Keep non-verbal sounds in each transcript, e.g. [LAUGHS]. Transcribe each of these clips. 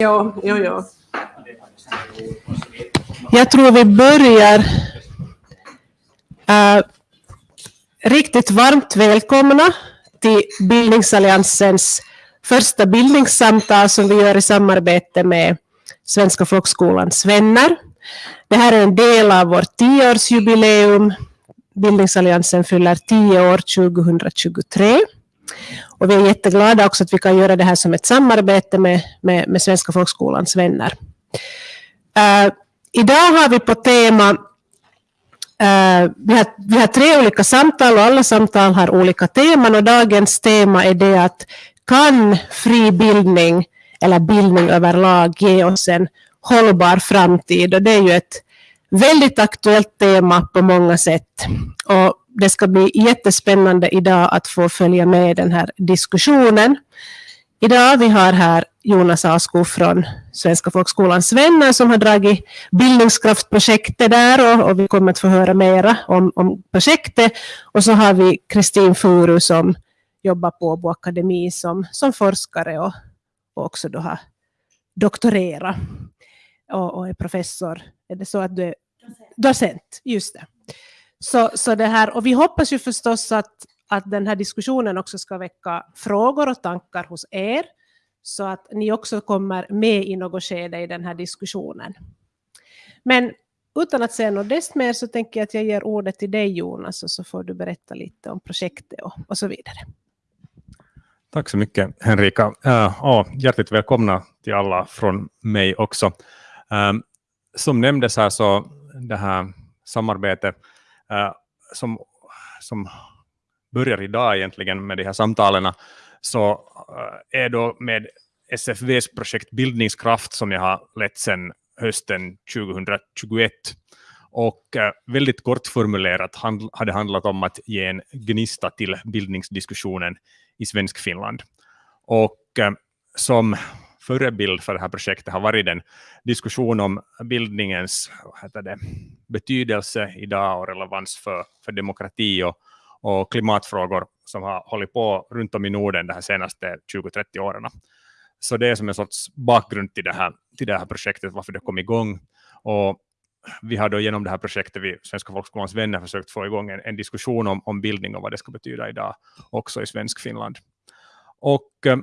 Ja, jo, jo. Jag tror vi börjar uh, riktigt varmt välkomna till Bildningsalliansens första bildningssamtal som vi gör i samarbete med Svenska folkskolans vänner. Det här är en del av vårt tioårsjubileum. Bildningsalliansen fyller tio år 2023. Och vi är jätteglada också att vi kan göra det här som ett samarbete med, med, med Svenska folkskolans vänner. Uh, idag har vi på tema Uh, vi, har, vi har tre olika samtal och alla samtal har olika teman och dagens tema är det att kan fri bildning eller bildning överlag ge oss en hållbar framtid? Och det är ju ett väldigt aktuellt tema på många sätt. Och det ska bli jättespännande idag att få följa med den här diskussionen. Idag vi har här Jonas Asko från Svenska folkskolans vänner som har dragit bildningskraftprojektet där och, och, vi kommer att få höra mera om, om projektet. Och så har vi Kristin Furu som jobbar på Åbo Akademi som, som forskare och, och också då har doktorerat och, och är professor. Är det så att du är docent? Just det. Så, så det här, och vi hoppas ju förstås att, att den här diskussionen också ska väcka frågor och tankar hos er, så att ni också kommer med i något skede i den här diskussionen. Men utan att säga något desto mer så tänker jag att jag ger ordet till dig Jonas, och så får du berätta lite om projektet och, och så vidare. Tack så mycket Henrika. Uh, oh, hjärtligt välkomna till alla från mig också. Um, som nämndes här så det här samarbetet Eh, som, som börjar idag egentligen med de här samtalen så eh, är då med SFVs projekt Bildningskraft som jag har lett sedan hösten 2021. Och eh, väldigt kort formulerat har det handlat om att ge en gnista till bildningsdiskussionen i svensk Finland. Och som förebild för det här projektet har varit en diskussion om bildningens det, betydelse idag och relevans för, för demokrati och, och klimatfrågor som har hållit på runt om i Norden de här senaste 20-30 åren. Så det är som en sorts bakgrund till det här, till det här projektet, varför det kom igång. Och vi har då genom det här projektet vid Svenska folkskolans vänner försökt få igång en, en diskussion om, om bildning och vad det ska betyda idag också i svensk Finland. Och eh,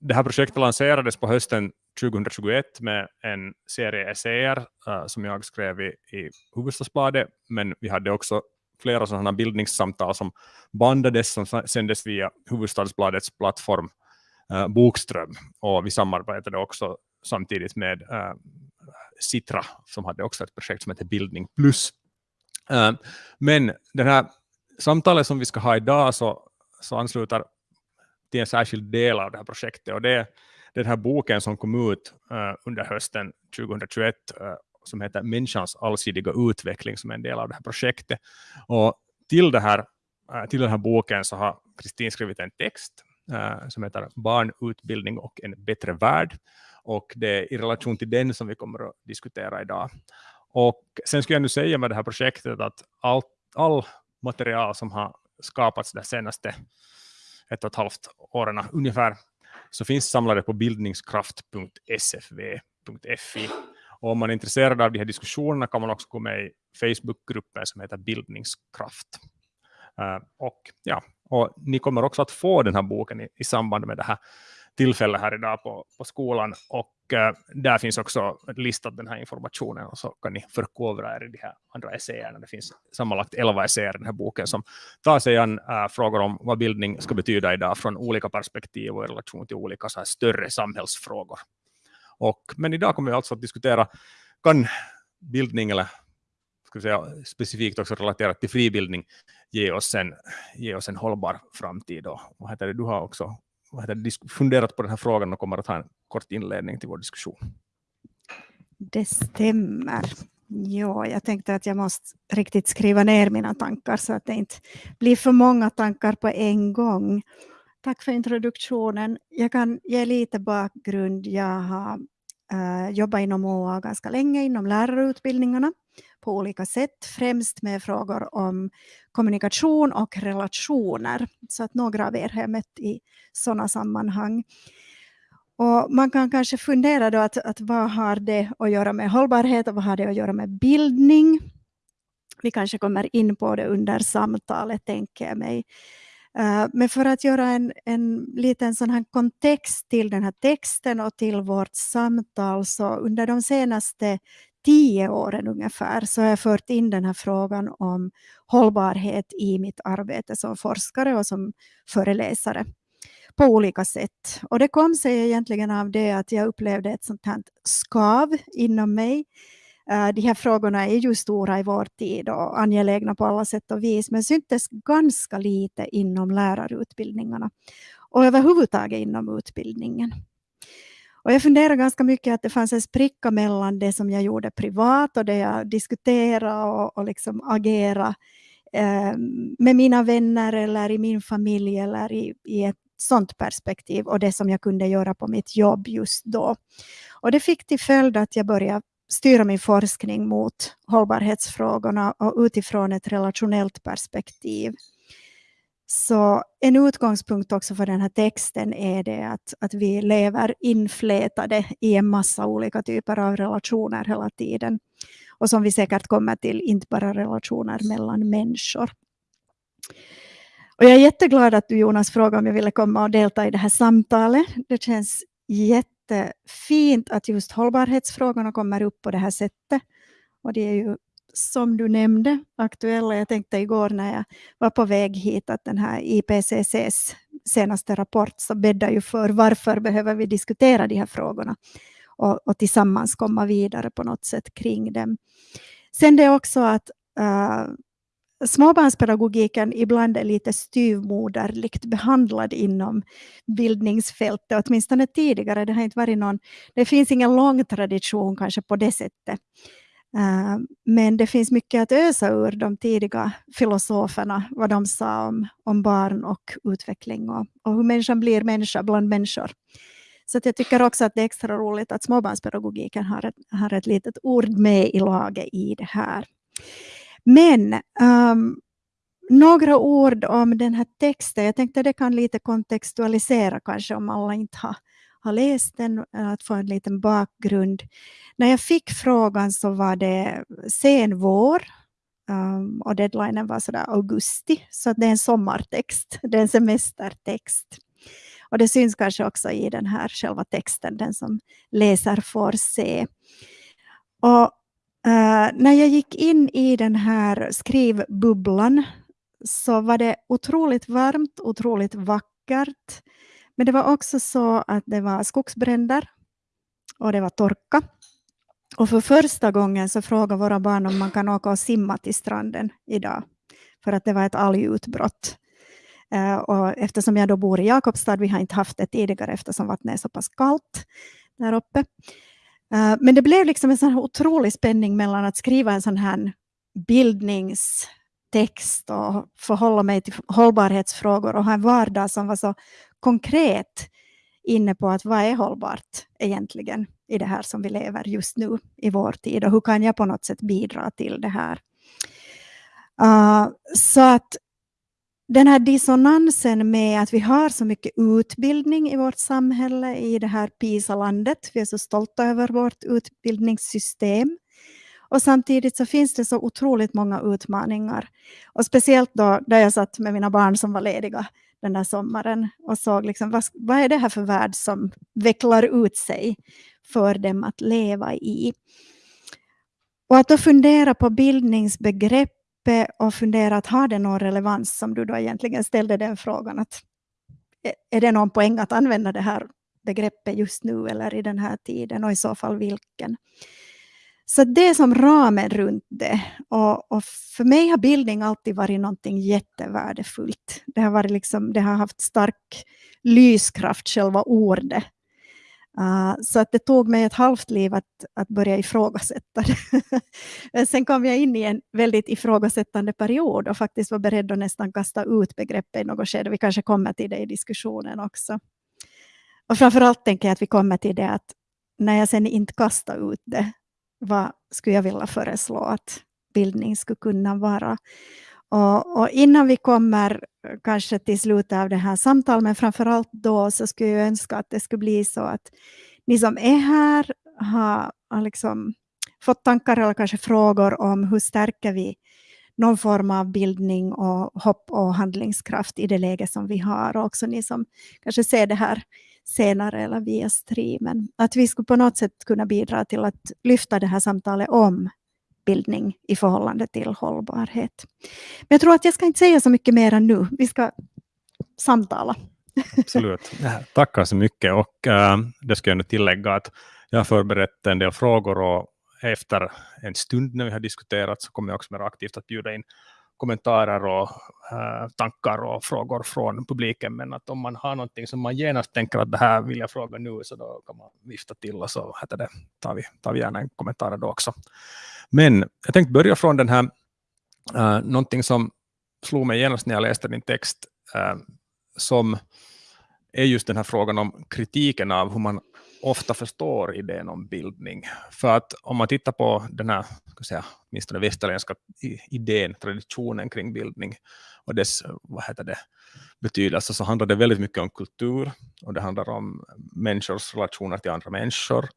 det här projektet lanserades på hösten 2021 med en serie essäer uh, som jag skrev i, i Hufvudstadsbladet, men vi hade också flera sådana bildningssamtal som bandades, som sändes via Hufvudstadsbladets plattform uh, Bokström, och vi samarbetade också samtidigt med eh, uh, Citra, som hade också ett projekt som heter Bildning Plus. Uh, men det här samtalet som vi ska ha idag så, så ansluter till en särskild del av det här projektet. Och det är den här boken som kom ut uh, under hösten 2021 uh, eh, som heter Människans allsidiga utveckling som är en del av det här projektet. Och till, det här, uh, till den här boken så har Kristin skrivit en text som heter Barn, utbildning och en bättre värld. Och det är i relation till den som vi kommer att diskutera idag. Och sen skulle jag nu säga med det här projektet att allt all material som har skapats de senaste ett och ett halvt åren ungefär, så finns samlade på bildningskraft.sfv.fi. Och om man är intresserad av de här diskussionerna kan man också gå med i Facebookgruppen som heter Bildningskraft. Uh, och, ja, och ni kommer också att få den här boken i, i samband med det här tillfälle här idag på, på skolan. Och uh, där finns också listat den här informationen och så kan ni förkovra er i de här andra essäerna. Det finns sammanlagt 11 essäer i den här boken som tar sig an uh, frågor om vad bildning ska betyda idag från olika perspektiv och i relation till olika så här större samhällsfrågor. Och, men idag kommer vi alltså att diskutera kan bildning eller ska säga, specifikt också relaterat till fribildning ge oss en, ge oss en hållbar framtid. Och, vad heter det, du har också funderat på den här frågan och kommer att ha en kort inledning till vår diskussion. Det stämmer. Ja, jag tänkte att jag måste riktigt skriva ner mina tankar så att det inte blir för många tankar på en gång. Tack för introduktionen. Jag kan ge lite bakgrund. Jag har uh, jobbat inom OA ganska länge inom lärarutbildningarna på olika sätt, främst med frågor om kommunikation och relationer. Så att några av er har jag mött i sådana sammanhang. Och man kan kanske fundera då att, att vad har det att göra med hållbarhet och vad har det att göra med bildning? Vi kanske kommer in på det under samtalet, tänker jag mig. Eh, men för att göra en, en liten sån här kontext till den här texten och till vårt samtal, så under de senaste tio åren ungefär så har jag fört in den här frågan om hållbarhet i mitt arbete som forskare och som föreläsare på olika sätt. Och det kom sig egentligen av det att jag upplevde ett sånt här skav inom mig. Eh, de här frågorna är ju stora i vår tid och angelägna på alla sätt och vis, men syntes ganska lite inom lärarutbildningarna och överhuvudtaget inom utbildningen. Och jag funderar ganska mycket att det fanns en spricka mellan det som jag gjorde privat och det jag diskuterade och, och liksom agerade eh, med mina vänner eller i min familj eller i, i ett sånt perspektiv och det som jag kunde göra på mitt jobb just då. Och det fick till följd att jag började styra min forskning mot hållbarhetsfrågorna och utifrån ett relationellt perspektiv. Så en utgångspunkt också för den här texten är det att, att vi lever inflätade i en massa olika typer av relationer hela tiden. Och som vi säkert kommer till, inte bara relationer mellan människor. Och jag är jätteglad att du Jonas frågade om jag ville komma och delta i det här samtalet. Det känns jättefint att just hållbarhetsfrågorna kommer upp på det här sättet. Och det är ju som du nämnde aktuella. Jag tänkte igår när jag var på väg hit att den här IPCCs senaste rapport så bäddar ju för varför behöver vi diskutera de här frågorna och, och tillsammans komma vidare på något sätt kring dem. Sen det är också att uh, småbarnspedagogiken ibland är lite styvmoderligt behandlad inom bildningsfältet, åtminstone tidigare. Det har inte varit någon, det finns ingen lång tradition kanske på det sättet. Eh, men det finns mycket att ösa ur de tidiga filosoferna, vad de sa om, om barn och utveckling och, och hur människan blir människa bland människor. Så jag tycker också att det är extra roligt att småbarnspedagogiken har ett, har ett litet ord med i laget i det här. Men um, några ord om den här texten. Jag tänkte det kan lite kontextualisera kanske om alla inte har, har läst den, eh, att få en liten bakgrund. När jag fick frågan så var det sen vår um, och deadlinen var sådär augusti, så det är en sommartext, [LAUGHS] det är en semestertext. Och det syns kanske också i den här själva texten, den som läser får se. Och Uh, när jag gick in i den här skrivbubblan så var det otroligt varmt, otroligt vackert. Men det var också så att det var skogsbränder och det var torka. Och för första gången så frågade våra barn om man kan åka och simma till stranden idag. För att det var ett algutbrott. Eh, och eftersom jag då bor i Jakobstad, vi har inte haft det tidigare eftersom vattnet är så pass kallt där uppe. Eh, men det blev liksom en sån här otrolig spänning mellan att skriva en sån här text och förhålla mig till hållbarhetsfrågor och ha en vardag som var så konkret inne på att vad är hållbart egentligen i det här som vi lever just nu i vår tid och hur kan jag på något sätt bidra till det här. Uh, så att den här dissonansen med att vi har så mycket utbildning i vårt samhälle, i det här PISA-landet. Vi är så stolta över vårt utbildningssystem. Och samtidigt så finns det så otroligt många utmaningar. Och speciellt då där jag satt med mina barn som var lediga den där sommaren och såg liksom, vad, vad är det här för värld som vecklar ut sig för dem att leva i. Och att då fundera på bildningsbegreppet och fundera att har det någon relevans som du då egentligen ställde den frågan att är det någon poäng att använda det här begreppet just nu eller i den här tiden och i så fall vilken? Så det är som ramen runt det. Och, och, för mig har bildning alltid varit någonting jättevärdefullt. Det har, varit liksom, det har haft stark lyskraft, själva ordet. Uh, så att det tog mig ett halvt liv att, att börja ifrågasätta det. [LAUGHS] Sen kom jag in i en väldigt ifrågasättande period och faktiskt var beredd att nästan kasta ut begreppet i något skede. Vi kanske kommer till det i diskussionen också. Och framförallt tänker jag att vi kommer till det att när jag sen inte kastar ut det, vad skulle jag vilja föreslå att bildning skulle kunna vara? Och, och, innan vi kommer eh, kanske till slutet av det här samtalet, men framförallt då så skulle jag önska att det skulle bli så att ni som är här har, har liksom fått tankar eller kanske frågor om hur stärker vi någon form av bildning och hopp och handlingskraft i det läge som vi har. Och också ni som kanske ser det här senare eller via streamen. Att vi skulle på något sätt kunna bidra till att lyfta det här samtalet om bildning i förhållande till hållbarhet. Men jag tror att jag ska inte säga så mycket mer nu. Vi ska samtala. Absolut. Tackar så mycket. Och äh, det ska jag nu tillägga att jag har förberett en del frågor och efter en stund när vi har diskuterat så kommer jag också mer aktivt att bjuda in kommentarer och äh, tankar och frågor från publiken. Men att om man har någonting som man genast tänker att det här vill jag fråga nu så då kan man vifta till och så heter det, tar, vi, tar vi gärna en kommentar då också. Men jag tänkte börja från den här, äh, någonting som slog mig genast när jag läste din text äh, som är just den här frågan om kritiken av hur man ofta förstår idén om bildning. För att om man tittar på den här, ska säga, åtminstone västerländska idén, traditionen kring bildning och dess vad heter det, betydelse så handlar det väldigt mycket om kultur och det handlar om människors relationer till andra människor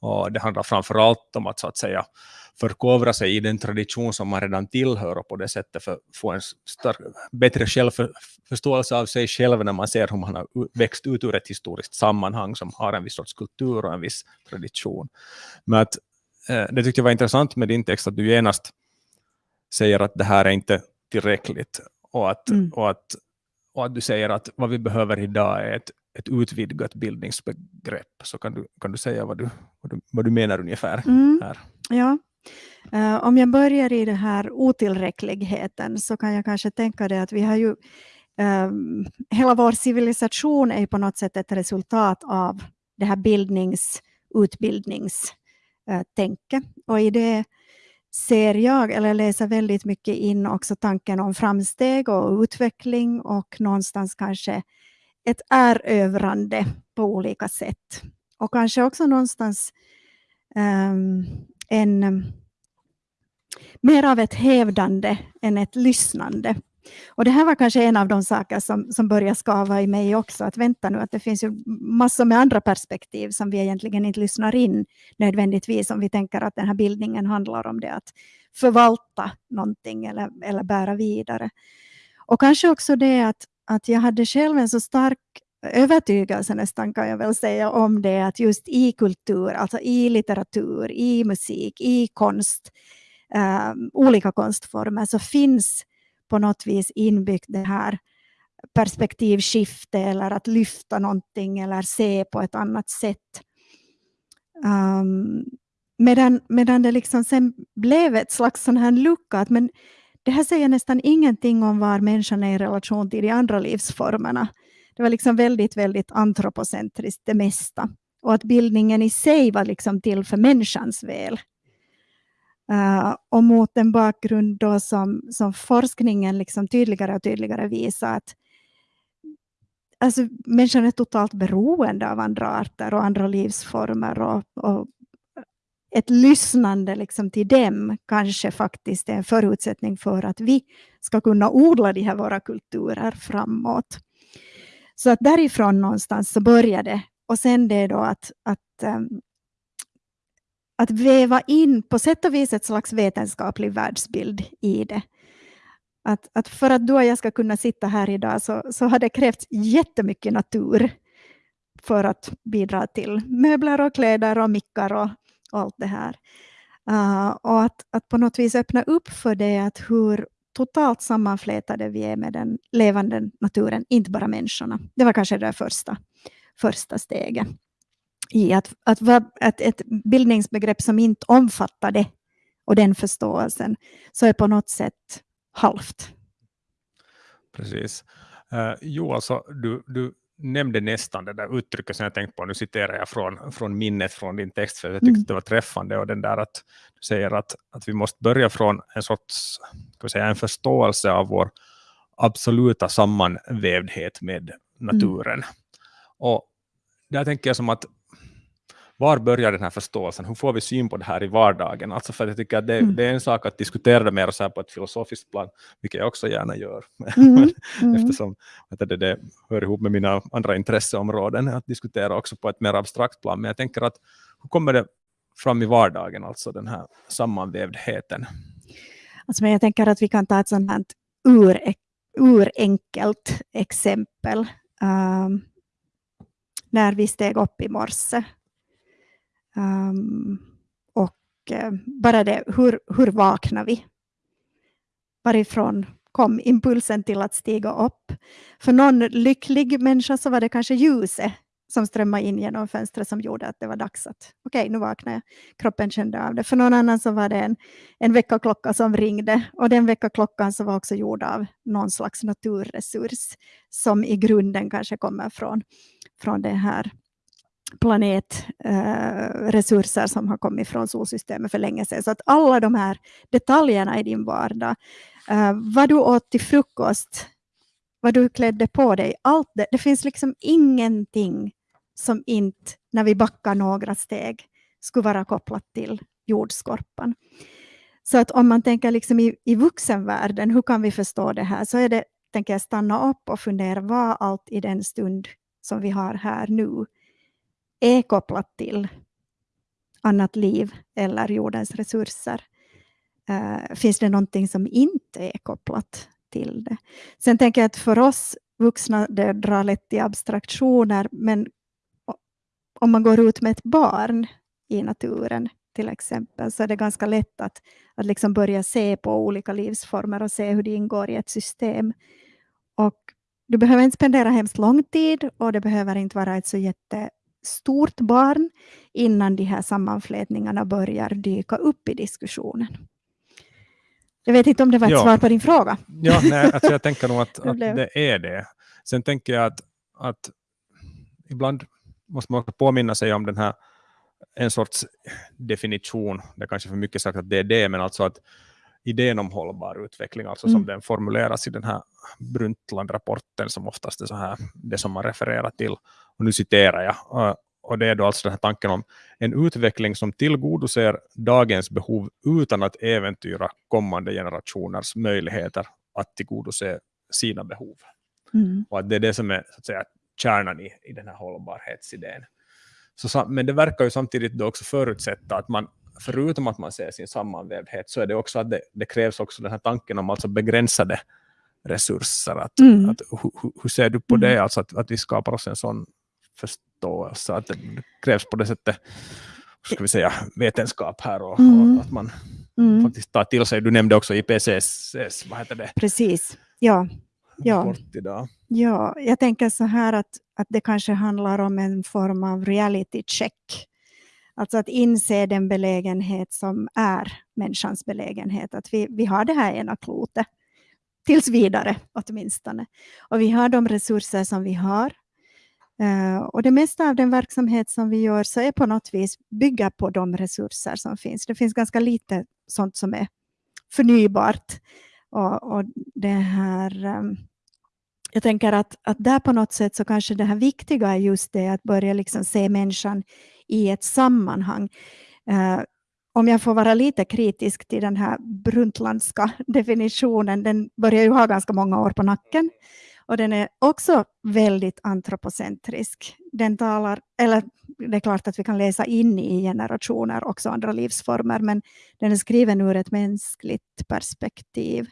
och det handlar framförallt om att så att säga förkovra sig i den tradition som man redan tillhör och på det sättet för, få en större, bättre självförståelse av sig själv när man ser hur man har växt ut ur ett historiskt sammanhang som har en viss sorts kultur och en viss tradition. Men att, eh, det tyckte jag var intressant med din text att du genast säger att det här är inte tillräckligt och att, mm. och att, och att du säger att vad vi behöver idag är ett ett utvidgat bildningsbegrepp. Så kan du, kan du säga vad du, vad du, vad du menar ungefär? Mm. här? Ja. Uh, om jag börjar i den här otillräckligheten så kan jag kanske tänka det att vi har ju um, hela vår civilisation är på något sätt ett resultat av det här bildnings utbildningstänket. Uh, och i det ser jag, eller läser väldigt mycket in också tanken om framsteg och utveckling och någonstans kanske ett erövrande på olika sätt. Och kanske också någonstans um, en, mer av ett hävdande än ett lyssnande. Och det här var kanske en av de saker som, som började skava i mig också, att vänta nu, att det finns ju massor med andra perspektiv som vi egentligen inte lyssnar in nödvändigtvis, om vi tänker att den här bildningen handlar om det att förvalta någonting eller, eller bära vidare. Och kanske också det att, att jag hade själv en så stark övertygelse nästan kan jag väl säga om det att just i kultur, alltså i litteratur, i musik, i konst, eh, olika konstformer så finns på något vis inbyggt det här perspektivskifte eller att lyfta någonting eller se på ett annat sätt. Um, medan, medan det liksom sen blev ett slags sån här lucka att men det här säger nästan ingenting om var människan är i relation till de andra livsformerna. Det var liksom väldigt, väldigt antropocentriskt det mesta. Och att bildningen i sig var liksom till för människans väl. Uh, och mot den bakgrund då som, som forskningen liksom tydligare och tydligare visar att alltså, människan är totalt beroende av andra arter och andra livsformer. Och, och ett lyssnande liksom till dem kanske faktiskt är en förutsättning för att vi ska kunna odla de här våra kulturer framåt. Så att därifrån någonstans så började och sen det då att, att, um, att väva in på sätt och vis ett slags vetenskaplig världsbild i det. Att, att för att du och jag ska kunna sitta här idag så, så har det krävts jättemycket natur för att bidra till möbler och kläder och mickar och, och allt det här. Uh, och att, att på något vis öppna upp för det att hur totalt sammanflätade vi är med den levande naturen, inte bara människorna. Det var kanske det första, första steget i att, att, att ett bildningsbegrepp som inte omfattar det och den förståelsen, så är på något sätt halvt. Precis. Uh, jo, alltså, du, du nämnde nästan det där uttrycket som jag tänkte på, nu citerar jag från, från minnet från din text, för jag tyckte mm. det var träffande, och den där att du säger att, att vi måste börja från en sorts, ska säga, en förståelse av vår absoluta sammanvävdhet med naturen. Mm. Och där tänker jag som att var börjar den här förståelsen? Hur får vi syn på det här i vardagen? Alltså för jag tycker att det, Mm. det är en sak att diskutera det mer så här på ett filosofiskt plan, vilket jag också gärna gör. Mm, [LAUGHS] mm. Eftersom du, det, det hör ihop med mina andra intresseområden, att diskutera också på ett mer abstrakt plan. Men jag tänker att hur kommer det fram i vardagen, alltså den här sammanvävdheten? Alltså, men jag tänker att vi kan ta ett sånt här ur, urenkelt exempel. Um, när vi steg upp i morse. Um, och uh, bara det, hur, hur vaknar vi? Varifrån kom impulsen till att stiga upp? För någon lycklig människa så var det kanske ljuset som strömmade in genom fönstret som gjorde att det var dags att okej, okay, nu vaknar jag. Kroppen kände av det. För någon annan så var det en, en väckarklocka som ringde och den väckarklockan så var också gjord av någon slags naturresurs som i grunden kanske kommer från, från det här planetresurser eh, som har kommit från solsystemet för länge sedan. Så att alla de här detaljerna i din vardag, eh, vad du åt till frukost, vad du klädde på dig, allt det, det finns liksom ingenting som inte, när vi backar några steg, skulle vara kopplat till jordskorpan. Så att om man tänker liksom i, i vuxenvärlden, hur kan vi förstå det här? Så är det, tänker jag, stanna upp och fundera vad allt i den stund som vi har här nu är kopplat till annat liv eller jordens resurser. Uh, finns det någonting som inte är kopplat till det? Sen tänker jag att för oss vuxna, det drar lätt i abstraktioner, men om man går ut med ett barn i naturen till exempel, så är det ganska lätt att, att liksom börja se på olika livsformer och se hur de ingår i ett system. Och du behöver inte spendera hemskt lång tid och det behöver inte vara ett så jätte jättestort barn innan de här sammanflätningarna börjar dyka upp i diskussionen. Jag vet inte om det var ett Ja. svar på din fråga. Ja, nej, [LAUGHS] alltså jag tänker nog att, Det att det är det. Sen tänker jag att, att ibland måste man också påminna sig om den här en sorts definition, det är kanske för mycket sagt att det är det, men alltså att idén om hållbar utveckling, alltså som Mm. den formuleras i den här Brundtland-rapporten som oftast är så här, det som man refererar till. Och nu citerar jag. Och det är då alltså den här tanken om en utveckling som tillgodoser dagens behov utan att äventyra kommande generationers möjligheter att tillgodose sina behov. Mm. Och att det är det som är så att säga, kärnan i, i den här hållbarhetsidén. Så, men det verkar ju samtidigt då också förutsätta att man, förutom att man ser sin sammanvävdhet, så är det också att det, det krävs också den här tanken om alltså begränsade resurser. Att, Mm. att, hur, hur- hur ser du på Mm. det, alltså att, att vi skapar oss en sån förståelse, att det krävs på det sättet ska vi säga, vetenskap här och, Mm. och att man Mm. faktiskt tar till sig. Du nämnde också IPCCs, vad heter det, Precis. Ja. Ja. Ja, jag tänker så här att, att det kanske handlar om en form av reality check. Alltså att inse den belägenhet som är människans belägenhet. Att vi, vi har det här ena klotet, tills vidare åtminstone. Och vi har de resurser som vi har. Eh, och det mesta av den verksamhet som vi gör så är på något vis bygga på de resurser som finns. Det finns ganska lite sånt som är förnybart. Och, och det här... Eh, jag tänker att, att där på något sätt så kanske det här viktiga är just det att börja liksom se människan i ett sammanhang. Eh, om jag får vara lite kritisk till den här Bruntlandska definitionen, den börjar ju ha ganska många år på nacken. Och den är också väldigt antropocentrisk. Den talar, eller det är klart att vi kan läsa in i generationer också andra livsformer, men den är skriven ur ett mänskligt perspektiv.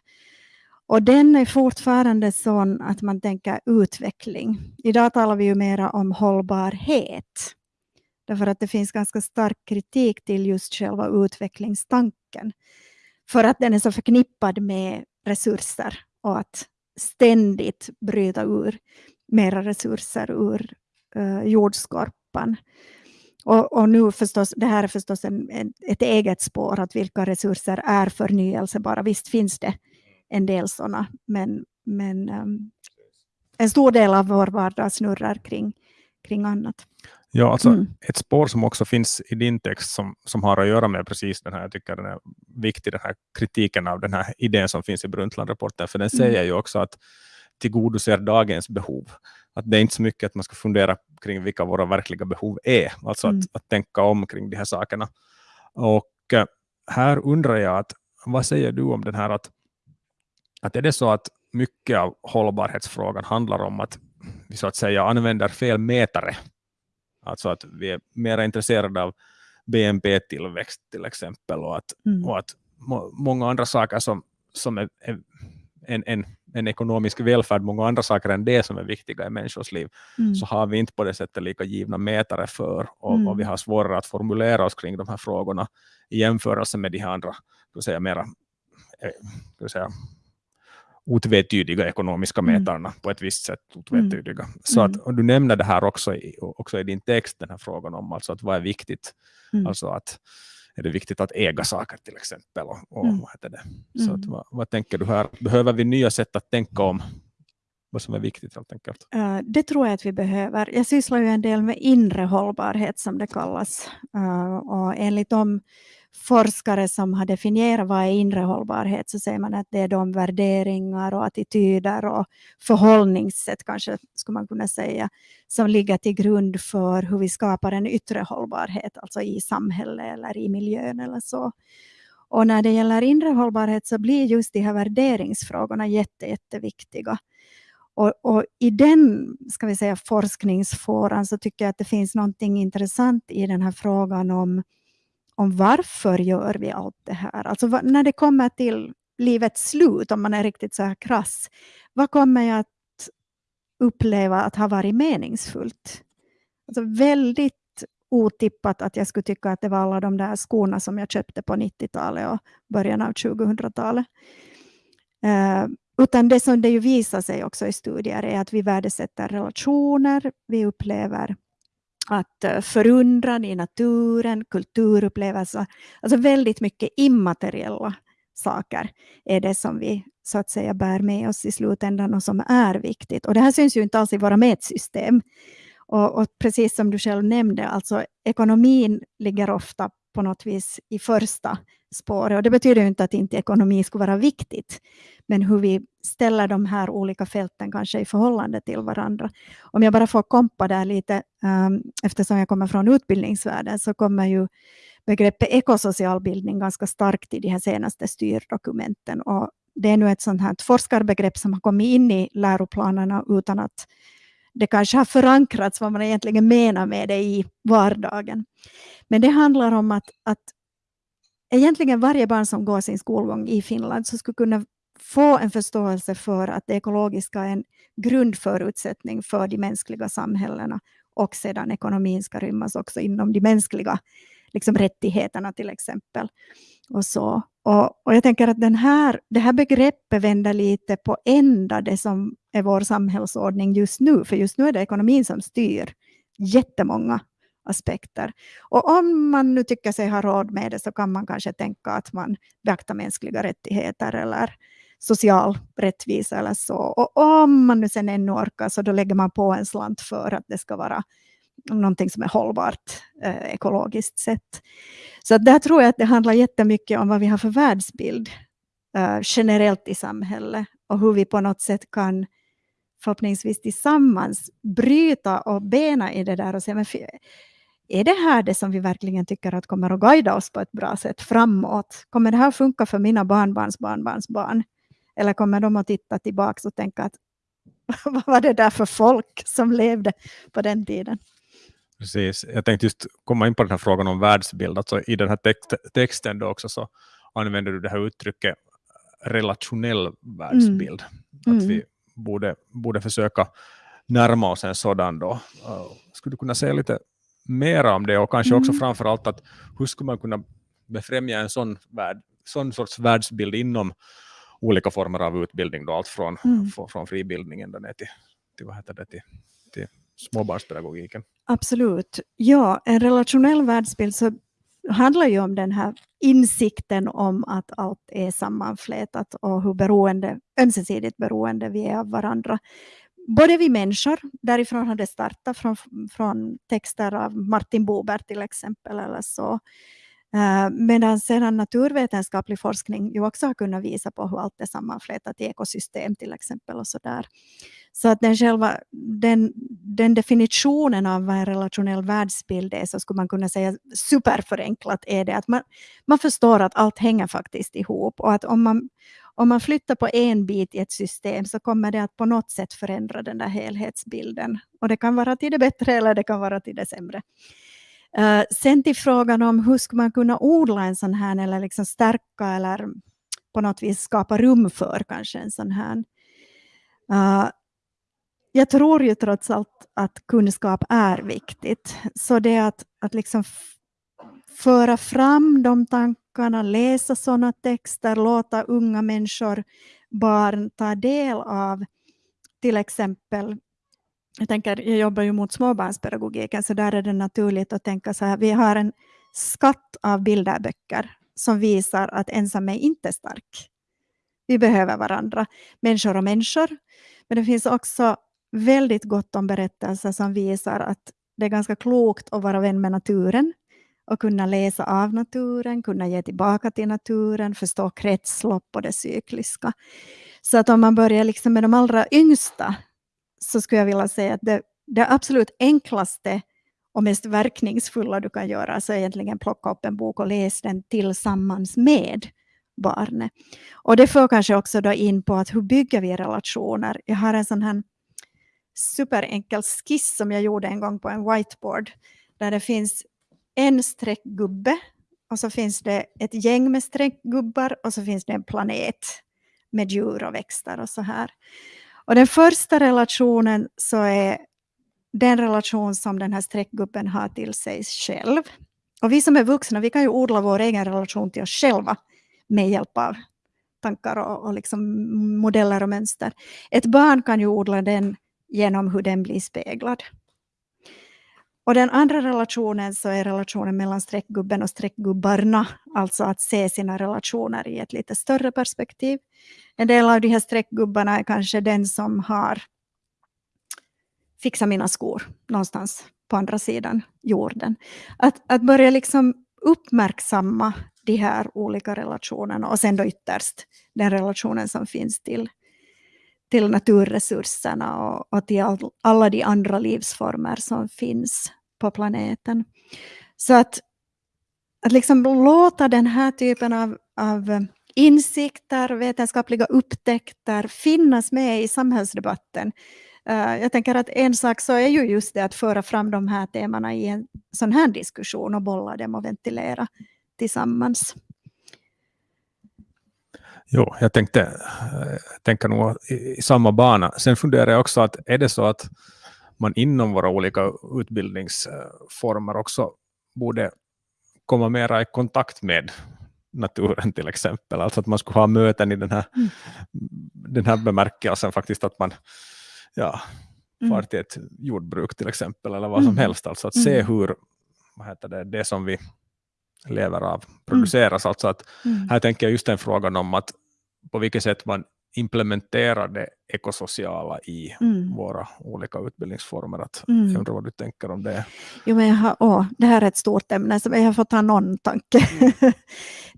Och den är fortfarande sån att man tänker utveckling. Idag talar vi ju mera om hållbarhet. Därför att det finns ganska stark kritik till just själva utvecklingstanken. För att den är så förknippad med resurser och att ständigt bryta ur mera resurser ur uh, jordskorpan. Och, och nu förstås, det här är förstås en, en, ett eget spår, att vilka resurser är förnyelsebara. Visst finns det en del sådana, men, men um, en stor del av vår vardag snurrar kring, kring annat. Ja, alltså Mm. ett spår som också finns i din text som, som har att göra med precis den här, jag tycker den är viktig, den här kritiken av den här idén som finns i Brundtland-rapporten, för den Mm. säger ju också att tillgodoser dagens behov. att det är inte så mycket att man ska fundera kring vilka våra verkliga behov är, alltså mm. att, att tänka om kring de här sakerna. Och eh, här undrar jag, att, vad säger du om den här att, att är det så att mycket av hållbarhetsfrågan handlar om att vi så att säga använder fel mätare. Alltså att vi är mer intresserade av BNP-tillväxt till exempel och att, mm. och att må, många andra saker som, som är, är en, en, en ekonomisk välfärd, många andra saker än det som är viktiga i människors liv, mm. så har vi inte på det sättet lika givna mätare för och, mm. och vi har svårare att formulera oss kring de här frågorna i jämförelse med de här andra, säga, mera eh, säga, otvetydiga ekonomiska mm. mätarna mm. på ett visst sätt. Otvetydiga. Mm. Så att, och du nämner det här också i, också i din text, den här frågan om alltså att vad är viktigt. Mm. Alltså att är det viktigt att äga saker till exempel. Och, och mm. vad heter det? Så att, vad, vad, tänker du här? Behöver vi nya sätt att tänka om vad som är viktigt helt enkelt? Uh, det tror jag att vi behöver. Jag sysslar ju en del med inre hållbarhet som det kallas. Uh, och enligt de forskare som har definierat vad är inre hållbarhet så säger man att det är de värderingar och attityder och förhållningssätt kanske skulle man kunna säga som ligger till grund för hur vi skapar en yttre hållbarhet, alltså i samhället eller i miljön eller så. Och när det gäller inre hållbarhet så blir just de här värderingsfrågorna jätte, jätteviktiga. Och, och, i den ska vi säga, forskningsfåran så tycker jag att det finns någonting intressant i den här frågan om om varför gör vi allt det här? Alltså när det kommer till livets slut, om man är riktigt så här krass, vad kommer jag att uppleva att ha varit meningsfullt? Alltså väldigt otippat att jag skulle tycka att det var alla de där skorna som jag köpte på 90-talet och början av 2000-talet. Eh, utan det som det ju visar sig också i studier är att vi värdesätter relationer, vi upplever att eh, förundran i naturen, kulturupplevelser, alltså väldigt mycket immateriella saker är det som vi så att säga bär med oss i slutändan och som är viktigt. Och det här syns ju inte alls i våra mätsystem. Och, och precis som du själv nämnde, alltså ekonomin ligger ofta på något vis i första spåret. Och det betyder inte att inte ekonomi skulle vara viktigt, men hur vi ställer de här olika fälten kanske i förhållande till varandra. Om jag bara får kompa där lite, um, eftersom jag kommer från utbildningsvärlden, så kommer ju begreppet ekosocial bildning ganska starkt i de här senaste styrdokumenten. Och det är nu ett sånt här forskarbegrepp som har kommit in i läroplanerna utan att det kanske har förankrats vad man egentligen menar med det i vardagen. Men det handlar om att, att egentligen varje barn som går sin skolgång i Finland så skulle kunna få en förståelse för att det ekologiska är en grundförutsättning för de mänskliga samhällena och sedan ekonomin ska rymmas också inom de mänskliga liksom, rättigheterna till exempel. Och så. Och, och jag tänker att den här, det här begreppet vänder lite på ända det som är vår samhällsordning just nu, för just nu är det ekonomin som styr jättemånga aspekter. Och om man nu tycker sig ha råd med det så kan man kanske tänka att man beaktar mänskliga rättigheter eller social rättvisa eller så. Och om man nu sen ännu orkar så då lägger man på en slant för att det ska vara någonting som är hållbart eh, ekologiskt sett. Så där tror jag att det handlar jättemycket om vad vi har för världsbild eh, generellt i samhället och hur vi på något sätt kan förhoppningsvis tillsammans bryta och bena i det där och se men är det här det som vi verkligen tycker att kommer att guida oss på ett bra sätt framåt? Kommer det här funka för mina barnbarns barnbarns barn? Eller kommer de att titta tillbaka och tänka att [LAUGHS] vad var det där för folk som levde på den tiden? Precis, jag tänkte just komma in på den här frågan om världsbild. Alltså I den här text, texten då också så använder du det här uttrycket relationell världsbild. Mm. Att vi mm. borde, borde försöka närma oss en sådan då. Uh, skulle du kunna säga lite mer om det och kanske mm. också framförallt att hur skulle man kunna befrämja en sån, värld, sån sorts världsbild inom olika former av utbildning, då, allt från, mm. från fribildningen ner till, till, vad heter det, till, till småbarnspedagogiken. Absolut. Ja, en relationell världsbild så handlar ju om den här insikten om att allt är sammanflätat och hur beroende, ömsesidigt beroende vi är av varandra. Både vi människor, därifrån har det startat, från, från texter av Martin Bober till exempel, eller så, Äh, medan sedan naturvetenskaplig forskning ju också har kunnat visa på hur allt är sammanflätat i ekosystem till exempel. och Så, där. så att den, själva, den, den definitionen av vad en relationell världsbild är så skulle man kunna säga superförenklat är det att man, man förstår att allt hänger faktiskt ihop och att om man, om man flyttar på en bit i ett system så kommer det att på något sätt förändra den där helhetsbilden. Och det kan vara till det bättre eller det kan vara till det sämre. Uh, sen till frågan om hur ska man kunna odla en sån här eller liksom stärka eller på något vis skapa rum för kanske en sån här. Uh, jag tror ju trots allt att kunskap är viktigt. Så det att, att liksom föra fram de tankarna, läsa sådana texter, låta unga människor, barn ta del av till exempel jag, tänker, jag jobbar ju mot småbarnspedagogiken, så där är det naturligt att tänka så här, vi har en skatt av bilderböcker som visar att ensam är inte stark. Vi behöver varandra, människor och människor. Men det finns också väldigt gott om berättelser som visar att det är ganska klokt att vara vän med naturen och kunna läsa av naturen, kunna ge tillbaka till naturen, förstå kretslopp och det cykliska. Så att om man börjar liksom med de allra yngsta så skulle jag vilja säga att det, det absolut enklaste och mest verkningsfulla du kan göra så är egentligen plocka upp en bok och läsa den tillsammans med barnet. Och det får kanske också då in på att hur bygger vi relationer? Jag har en sån här superenkel skiss som jag gjorde en gång på en whiteboard där det finns en streckgubbe och så finns det ett gäng med streckgubbar och så finns det en planet med djur och växter och så här. Och den första relationen så är den relation som den här streckgubben har till sig själv. Och vi som är vuxna, vi kan ju odla vår egen relation till oss själva med hjälp av tankar och, och liksom modeller och mönster. Ett barn kan ju odla den genom hur den blir speglad. Och den andra relationen så är relationen mellan streckgubben och streckgubbarna, alltså att se sina relationer i ett lite större perspektiv. En del av de här streckgubbarna är kanske den som har fixat mina skor någonstans på andra sidan jorden. Att, att börja liksom uppmärksamma de här olika relationerna och sen då ytterst den relationen som finns till, till naturresurserna och, och till all, alla de andra livsformer som finns på planeten. Så att, att liksom låta den här typen av, av eh, insikter, vetenskapliga upptäckter finnas med i samhällsdebatten. Eh, jag tänker att en sak så är ju just det att föra fram de här temana i en sån här diskussion och bolla dem och ventilera tillsammans. Jo, jag tänkte eh, tänka nog i, i, samma bana. Sen funderar jag också att är det så att man inom våra olika utbildningsformer också borde komma mera i kontakt med naturen till exempel. Alltså att man skulle ha möten i den här, mm. den här bemärkelsen faktiskt att man ja, mm. far till ett jordbruk till exempel eller vad som mm. helst. Alltså att se mm. hur vad heter det, det som vi lever av produceras. Mm. Alltså att mm. Här tänker jag just den frågan om att på vilket sätt man implementerar det ekosociala i mm. våra olika utbildningsformer. Att mm. Jag undrar vad du tänker om det. Jo, men jag har, åh, det här är ett stort ämne, så jag får ta någon tanke. Mm. [LAUGHS]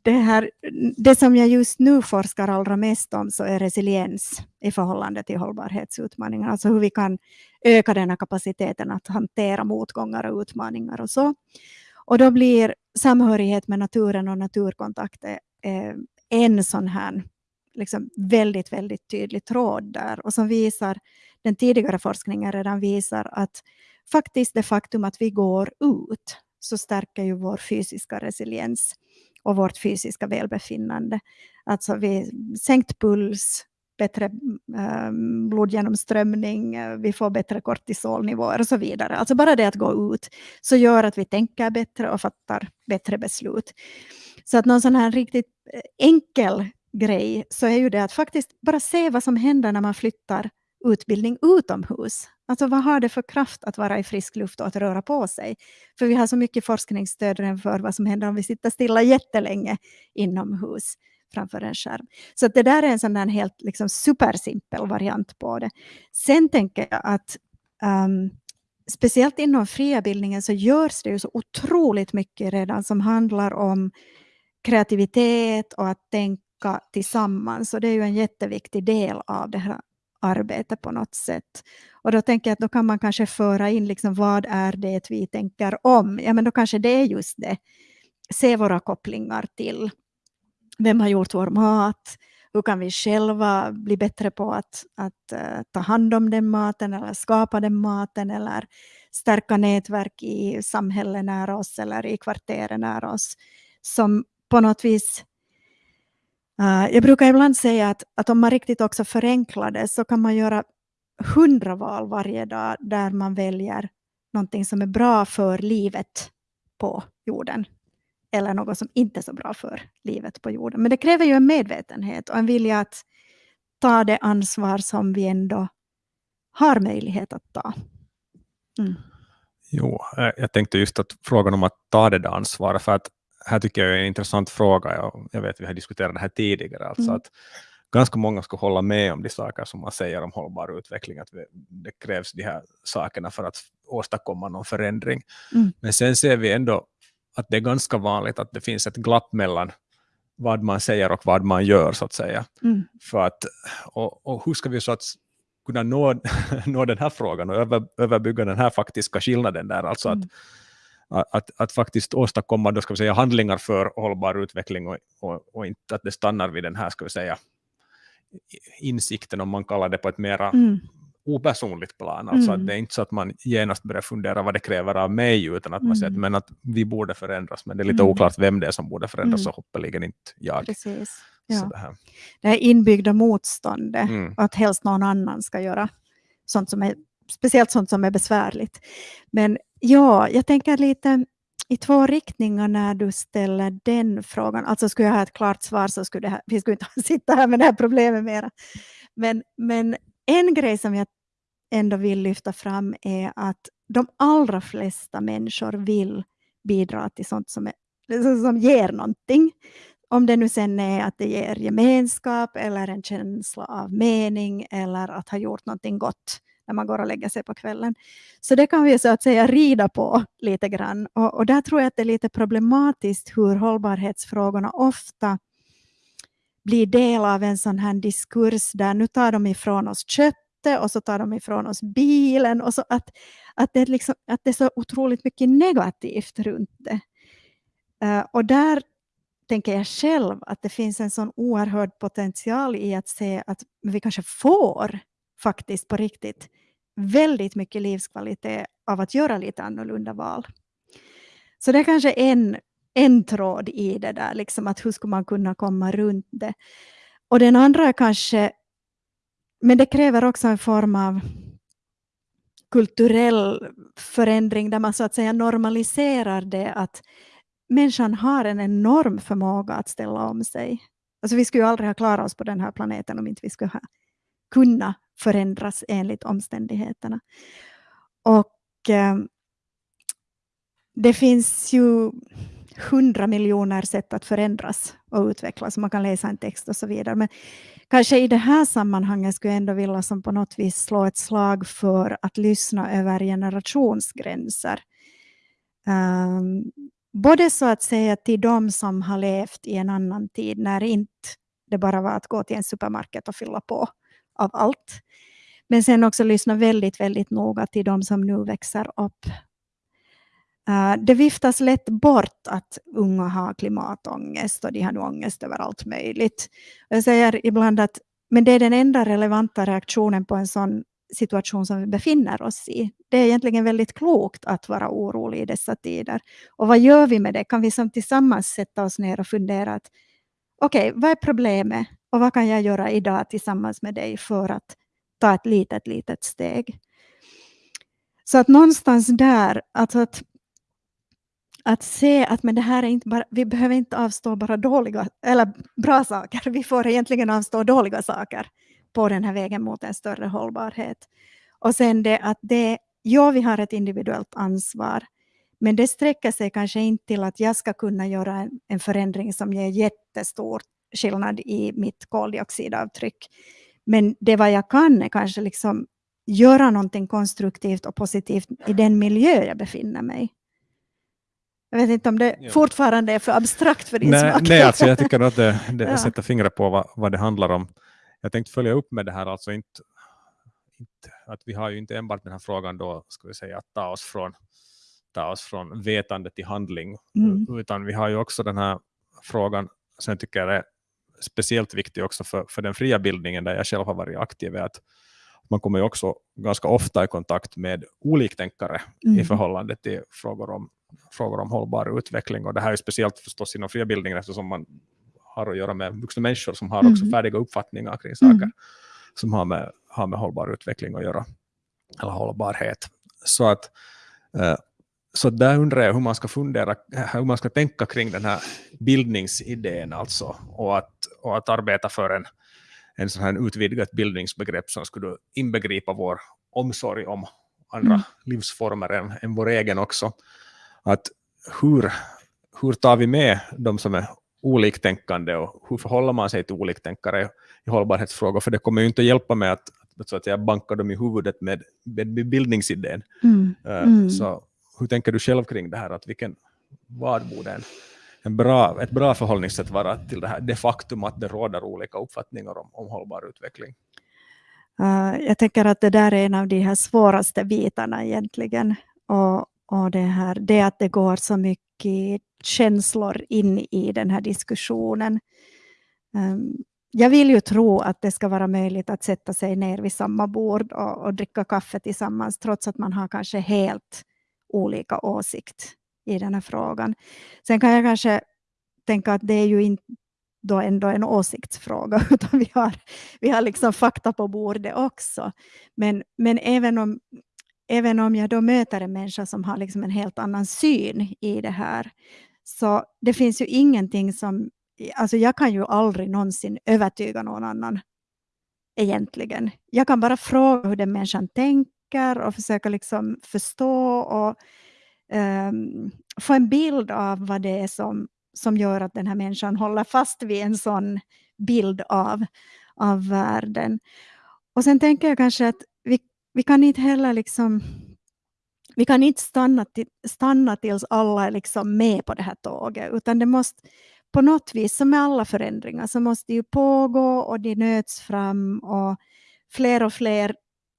det, här, det som jag just nu forskar allra mest om så är resiliens i förhållande till hållbarhetsutmaningar. Alltså hur vi kan öka den här kapaciteten att hantera motgångar och utmaningar och så. Och då blir samhörighet med naturen och naturkontakt eh, en sån här liksom väldigt, väldigt tydlig tråd där och som visar, den tidigare forskningen redan visar att faktiskt det faktum att vi går ut så stärker ju vår fysiska resiliens och vårt fysiska välbefinnande. Alltså vi sänkt puls, bättre äh, blodgenomströmning, vi får bättre kortisolnivåer och så vidare. Alltså bara det att gå ut så gör att vi tänker bättre och fattar bättre beslut. Så att någon sån här riktigt eh, enkel grej så är ju det att faktiskt bara se vad som händer när man flyttar utbildning utomhus. Alltså vad har det för kraft att vara i frisk luft och att röra på sig? För vi har så mycket forskningsstöd för vad som händer om vi sitter stilla jättelänge inomhus framför en skärm. Så det där är en sån där helt liksom supersimpel variant på det. Sen tänker jag att um, speciellt inom fria bildningen så görs det ju så otroligt mycket redan som handlar om kreativitet och att tänka tillsammans. Och det är ju en jätteviktig del av det här arbetet på något sätt. Och då tänker jag att då kan man kanske föra in liksom vad är det vi tänker om? Ja, men då kanske det är just det. Se våra kopplingar till vem har gjort vår mat? Hur kan vi själva bli bättre på att, att uh, ta hand om den maten eller skapa den maten eller stärka nätverk i samhället nära oss eller i kvarteren nära oss som på något vis uh, jag brukar ibland säga att, att om man riktigt också förenklar det så kan man göra hundra val varje dag där man väljer någonting som är bra för livet på jorden eller något som inte är så bra för livet på jorden. Men det kräver ju en medvetenhet och en vilja att ta det ansvar som vi ändå har möjlighet att ta. Mm. Jo, eh, jag tänkte just att frågan om att ta det där ansvaret, för att här tycker jag är en intressant fråga, jag, jag vet att vi har diskuterat det här tidigare, alltså mm. att ganska många ska hålla med om de saker som man säger om hållbar utveckling, att det krävs de här sakerna för att åstadkomma någon förändring. Mm. Men sen ser vi ändå att det är ganska vanligt att det finns ett glapp mellan vad man säger och vad man gör, så att säga. Mm. För att, och, och hur ska vi så att kunna nå, [LAUGHS] nå den här frågan och över, överbygga den här faktiska skillnaden där, alltså mm. Att, att, faktiskt åstadkomma då ska vi säga, handlingar för hållbar utveckling och, och, och, inte att det stannar vid den här ska vi säga, insikten, om man kallar det på ett mera mm opersonligt plan. Alltså mm. att det är inte så att man genast börjar fundera vad det kräver av mig, utan att man säger att, mm. men att vi borde förändras, men det är lite mm. oklart vem det är som borde förändras, mm. och hoppeligen inte jag. Precis. Ja. det, här. det här inbyggda motståndet, mm. att helst någon annan ska göra sånt som är, speciellt sånt som är besvärligt. Men ja, jag tänker lite i två riktningar när du ställer den frågan. Alltså skulle jag ha ett klart svar så skulle det här, vi skulle inte [LAUGHS] sitta här med det här problemet mera. Men, men en grej som jag ändå vill lyfta fram är att de allra flesta människor vill bidra till sånt som, är, som ger någonting. Om det nu sen är att det ger gemenskap eller en känsla av mening eller att ha gjort någonting gott när man går och lägger sig på kvällen. Så det kan vi så att säga rida på lite grann. Och, och där tror jag att det är lite problematiskt hur hållbarhetsfrågorna ofta blir del av en sån här diskurs där nu tar de ifrån oss köttet och så tar de ifrån oss bilen. Och så att, att, det liksom, att det är så otroligt mycket negativt runt det. Uh, och där tänker jag själv att det finns en sån oerhörd potential i att se att vi kanske får faktiskt på riktigt väldigt mycket livskvalitet av att göra lite annorlunda val. Så det är kanske en, en tråd i det där, liksom att hur ska man kunna komma runt det. Och den andra är kanske men det kräver också en form av kulturell förändring där man så att säga normaliserar det att människan har en enorm förmåga att ställa om sig. Alltså vi skulle ju aldrig ha klarat oss på den här planeten om inte vi skulle ha kunnat förändras enligt omständigheterna. Och eh, det finns ju hundra miljoner sätt att förändras och utvecklas. Man kan läsa en text och så vidare. Men kanske i det här sammanhanget skulle jag ändå vilja som på något vis slå ett slag för att lyssna över generationsgränser. Um, både så att säga till de som har levt i en annan tid när inte det bara var att gå till en supermarket och fylla på av allt. Men sen också lyssna väldigt, väldigt noga till de som nu växer upp eh, det viftas lätt bort att unga har klimatångest och de har nu ångest över allt möjligt. Jag säger ibland att men det är den enda relevanta reaktionen på en sån situation som vi befinner oss i. Det är egentligen väldigt klokt att vara orolig i dessa tider. Och vad gör vi med det? Kan vi som tillsammans sätta oss ner och fundera att okej, okay, vad är problemet och vad kan jag göra idag tillsammans med dig för att ta ett litet, litet steg? Så att någonstans där, alltså att att se att men det här är inte bara, vi behöver inte avstå bara dåliga eller bra saker, vi får egentligen avstå dåliga saker på den här vägen mot en större hållbarhet. Och sen det att det, ja vi har ett individuellt ansvar, men det sträcker sig kanske inte till att jag ska kunna göra en, en förändring som ger jättestor skillnad i mitt koldioxidavtryck. Men det vad jag kan är kanske liksom göra någonting konstruktivt och positivt i den miljö jag befinner mig. Jag vet inte om det Ja. fortfarande är för abstrakt för din Nej, smak. nej alltså jag tycker att det, det [LAUGHS] Ja. sätter fingret på vad, vad det handlar om. Jag tänkte följa upp med det här, alltså inte, inte, att vi har ju inte enbart den här frågan då, ska vi säga, att ta oss från, ta oss från vetande till handling, Mm. utan vi har ju också den här frågan, som jag tycker är speciellt viktig också för, för den fria bildningen, där jag själv har varit aktiv, är att man kommer ju också ganska ofta i kontakt med oliktänkare i Mm. förhållande till frågor om, frågor om hållbar utveckling. Och det här är speciellt förstås inom fria bildningen eftersom man har att göra med vuxna människor som har också Mm. färdiga uppfattningar kring saker Mm. som har med, har med hållbar utveckling att göra, eller hållbarhet. Så att eh, så där undrar jag hur man ska fundera, hur man ska tänka kring den här bildningsidén alltså, och att, och att arbeta för en, en sån här utvidgat bildningsbegrepp som skulle inbegripa vår omsorg om andra Mm. livsformer än, än vår egen också. Att hur, hur tar vi med de som är oliktänkande och hur förhåller man sig till oliktänkare i hållbarhetsfrågor? För det kommer ju inte att hjälpa med att, så att säga, banka dem i huvudet med, med bildningsidén. Mm. Eh, Mm. Så hur tänker du själv kring det här? Att vilken, vad borde en, en bra, ett bra förhållningssätt vara till det här det faktum att det råder olika uppfattningar om, om hållbar utveckling? Uh, jag tänker att det där är en av de här svåraste bitarna egentligen. Och, och det, här, det att det går så mycket känslor in i den här diskussionen. Um, jag vill ju tro att det ska vara möjligt att sätta sig ner vid samma bord och, och dricka kaffe tillsammans trots att man har kanske helt olika åsikt i den här frågan. Sen kan jag kanske tänka att det är ju inte då ändå en åsiktsfråga, [LAUGHS] utan vi har, vi har liksom fakta på bordet också. Men, men även, om, även om jag då möter en människa som har liksom en helt annan syn i det här, så det finns ju ingenting som, alltså jag kan ju aldrig någonsin övertyga någon annan egentligen. Jag kan bara fråga hur den människan tänker och försöka liksom förstå och um, få en bild av vad det är som, som gör att den här människan håller fast vid en sån bild av, av världen. Och sen tänker jag kanske att vi, vi kan inte heller liksom vi kan inte stanna, till, stanna tills alla är liksom med på det här tåget, utan det måste på något vis, som med alla förändringar, så måste det ju pågå och det nöts fram och fler och fler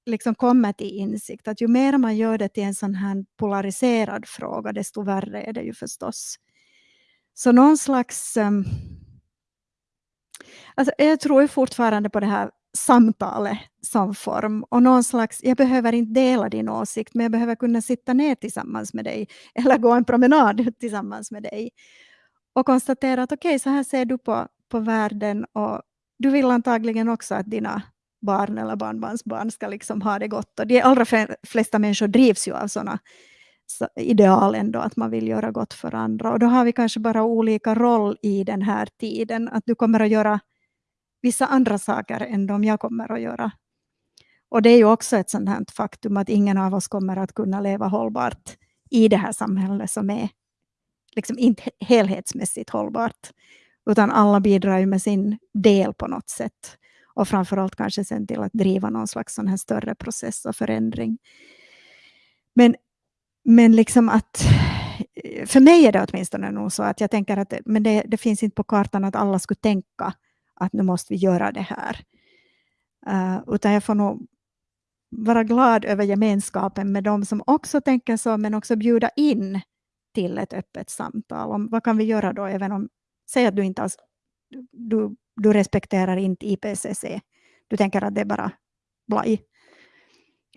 liksom kommer till insikt att ju mer man gör det till en sån här polariserad fråga, desto värre är det ju förstås. Så någon slags... Um, alltså jag tror ju fortfarande på det här samtalet som form och någon slags, jag behöver inte dela din åsikt men jag behöver kunna sitta ner tillsammans med dig [LAUGHS] eller gå en promenad tillsammans med dig och konstatera att okej, okay, så här ser du på, på världen och du vill antagligen också att dina barn eller barnbarnsbarn ska liksom ha det gott. Och de allra flesta människor drivs ju av sådana ideal ändå, att man vill göra gott för andra. Och då har vi kanske bara olika roll i den här tiden. Att du kommer att göra vissa andra saker än de jag kommer att göra. Och det är ju också ett sådant här faktum att ingen av oss kommer att kunna leva hållbart i det här samhället som är liksom inte helhetsmässigt hållbart. Utan alla bidrar ju med sin del på något sätt. Och framförallt kanske sen till att driva någon slags sån här större process och förändring. Men, men liksom att, för mig är det åtminstone nog så att jag tänker att men det, det finns inte på kartan att alla skulle tänka att nu måste vi göra det här. Uh, utan jag får nog vara glad över gemenskapen med de som också tänker så, men också bjuda in till ett öppet samtal om vad kan vi göra då, även om, säg att du inte alls, du, du respekterar inte IPCC, du tänker att det är bara blaj.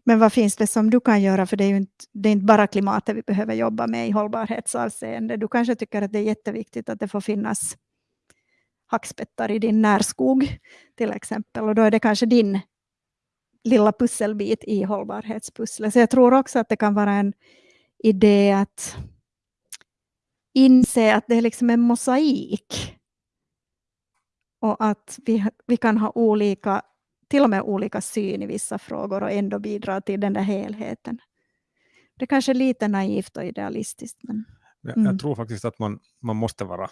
Men vad finns det som du kan göra, för det är ju inte, det är inte bara klimatet vi behöver jobba med i hållbarhetsavseende. Du kanske tycker att det är jätteviktigt att det får finnas hackspettar i din närskog till exempel, och då är det kanske din lilla pusselbit i hållbarhetspusslet. Så jag tror också att det kan vara en idé att inse att det är liksom en mosaik. Och att vi, vi kan ha olika, till och med olika syn i vissa frågor och ändå bidra till den där helheten. Det kanske är lite naivt och idealistiskt. Men... Jag, Mm. jag tror faktiskt att man, man måste vara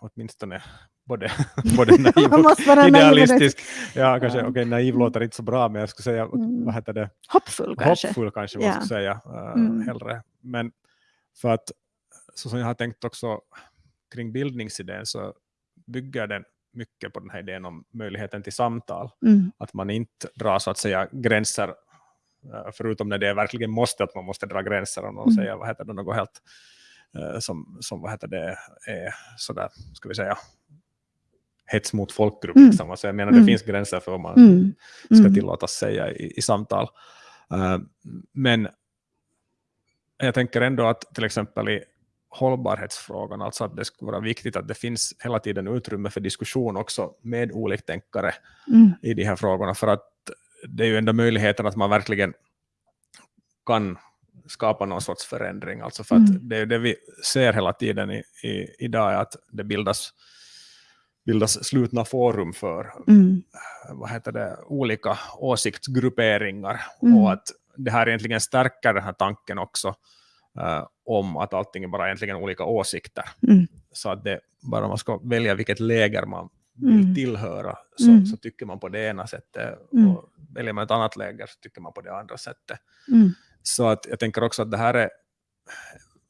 åtminstone både, [LAUGHS] både naiv och idealistisk. Ja, kanske, Ja. okej, naiv låter inte så bra, men jag skulle säga, Mm. vad heter det, Hoppfull kanske. hoppfull kanske man Ja. skulle säga uh, Mm. hellre. Men för att, så som jag har tänkt också kring bildningsidén, så bygger den mycket på den här idén om möjligheten till samtal. Mm. Att man inte drar så att säga gränser, eh, förutom när det verkligen måste, att man måste dra gränser och någon Mm. säger vad heter det, något helt eh, som, som vad heter det, är sådär, ska vi säga, hets mot folkgrupp. Mm. Liksom. Alltså jag menar, Mm. det finns gränser för vad man Mm. ska Mm. tillåtas säga i, i samtal. Eh, men jag tänker ändå att till exempel i hållbarhetsfrågan, alltså att det skulle vara viktigt att det finns hela tiden utrymme för diskussion också med oliktänkare Mm. i de här frågorna, för att det är ju ändå möjligheten att man verkligen kan skapa någon sorts förändring. Alltså för att Mm. det det vi ser hela tiden i, i, idag, är att det bildas, bildas slutna forum för Mm. vad heter det, olika åsiktsgrupperingar Mm. och att det här egentligen stärker den här tanken också eh, om att allting är bara egentligen olika åsikter. Mm. Så att det bara man ska välja vilket läger man vill Mm. tillhöra så, Mm. så tycker man på det ena sättet Mm. och väljer man ett annat läger så tycker man på det andra sättet. Mm. Så att jag tänker också att det här är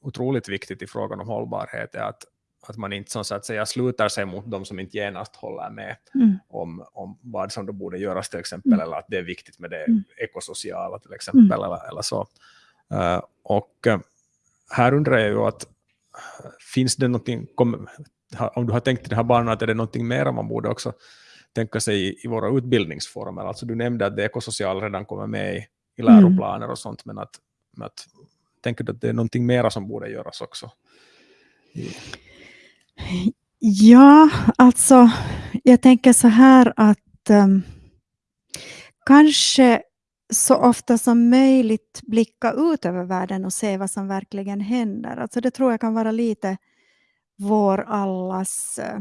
otroligt viktigt i frågan om hållbarhet, är att, att man inte så att säga slutar sig mot de som inte genast håller med Mm. om, om vad som då borde göras till exempel, Mm. eller att det är viktigt med det Mm. ekosociala till exempel, eller, eller så. Eh, och här undrar jag ju att finns det någonting, kom, om du har tänkt i den här banan, att är det någonting mer man borde också tänka sig i, våra utbildningsformer? Alltså du nämnde att det ekosociala redan kommer med i, i Mm. läroplaner och sånt, men att, men att tänker du att det är någonting mera som borde göras också? Ja, alltså jag tänker så här att um, kanske så ofta som möjligt blicka ut över världen och se vad som verkligen händer. Alltså det tror jag kan vara lite vår allas eh,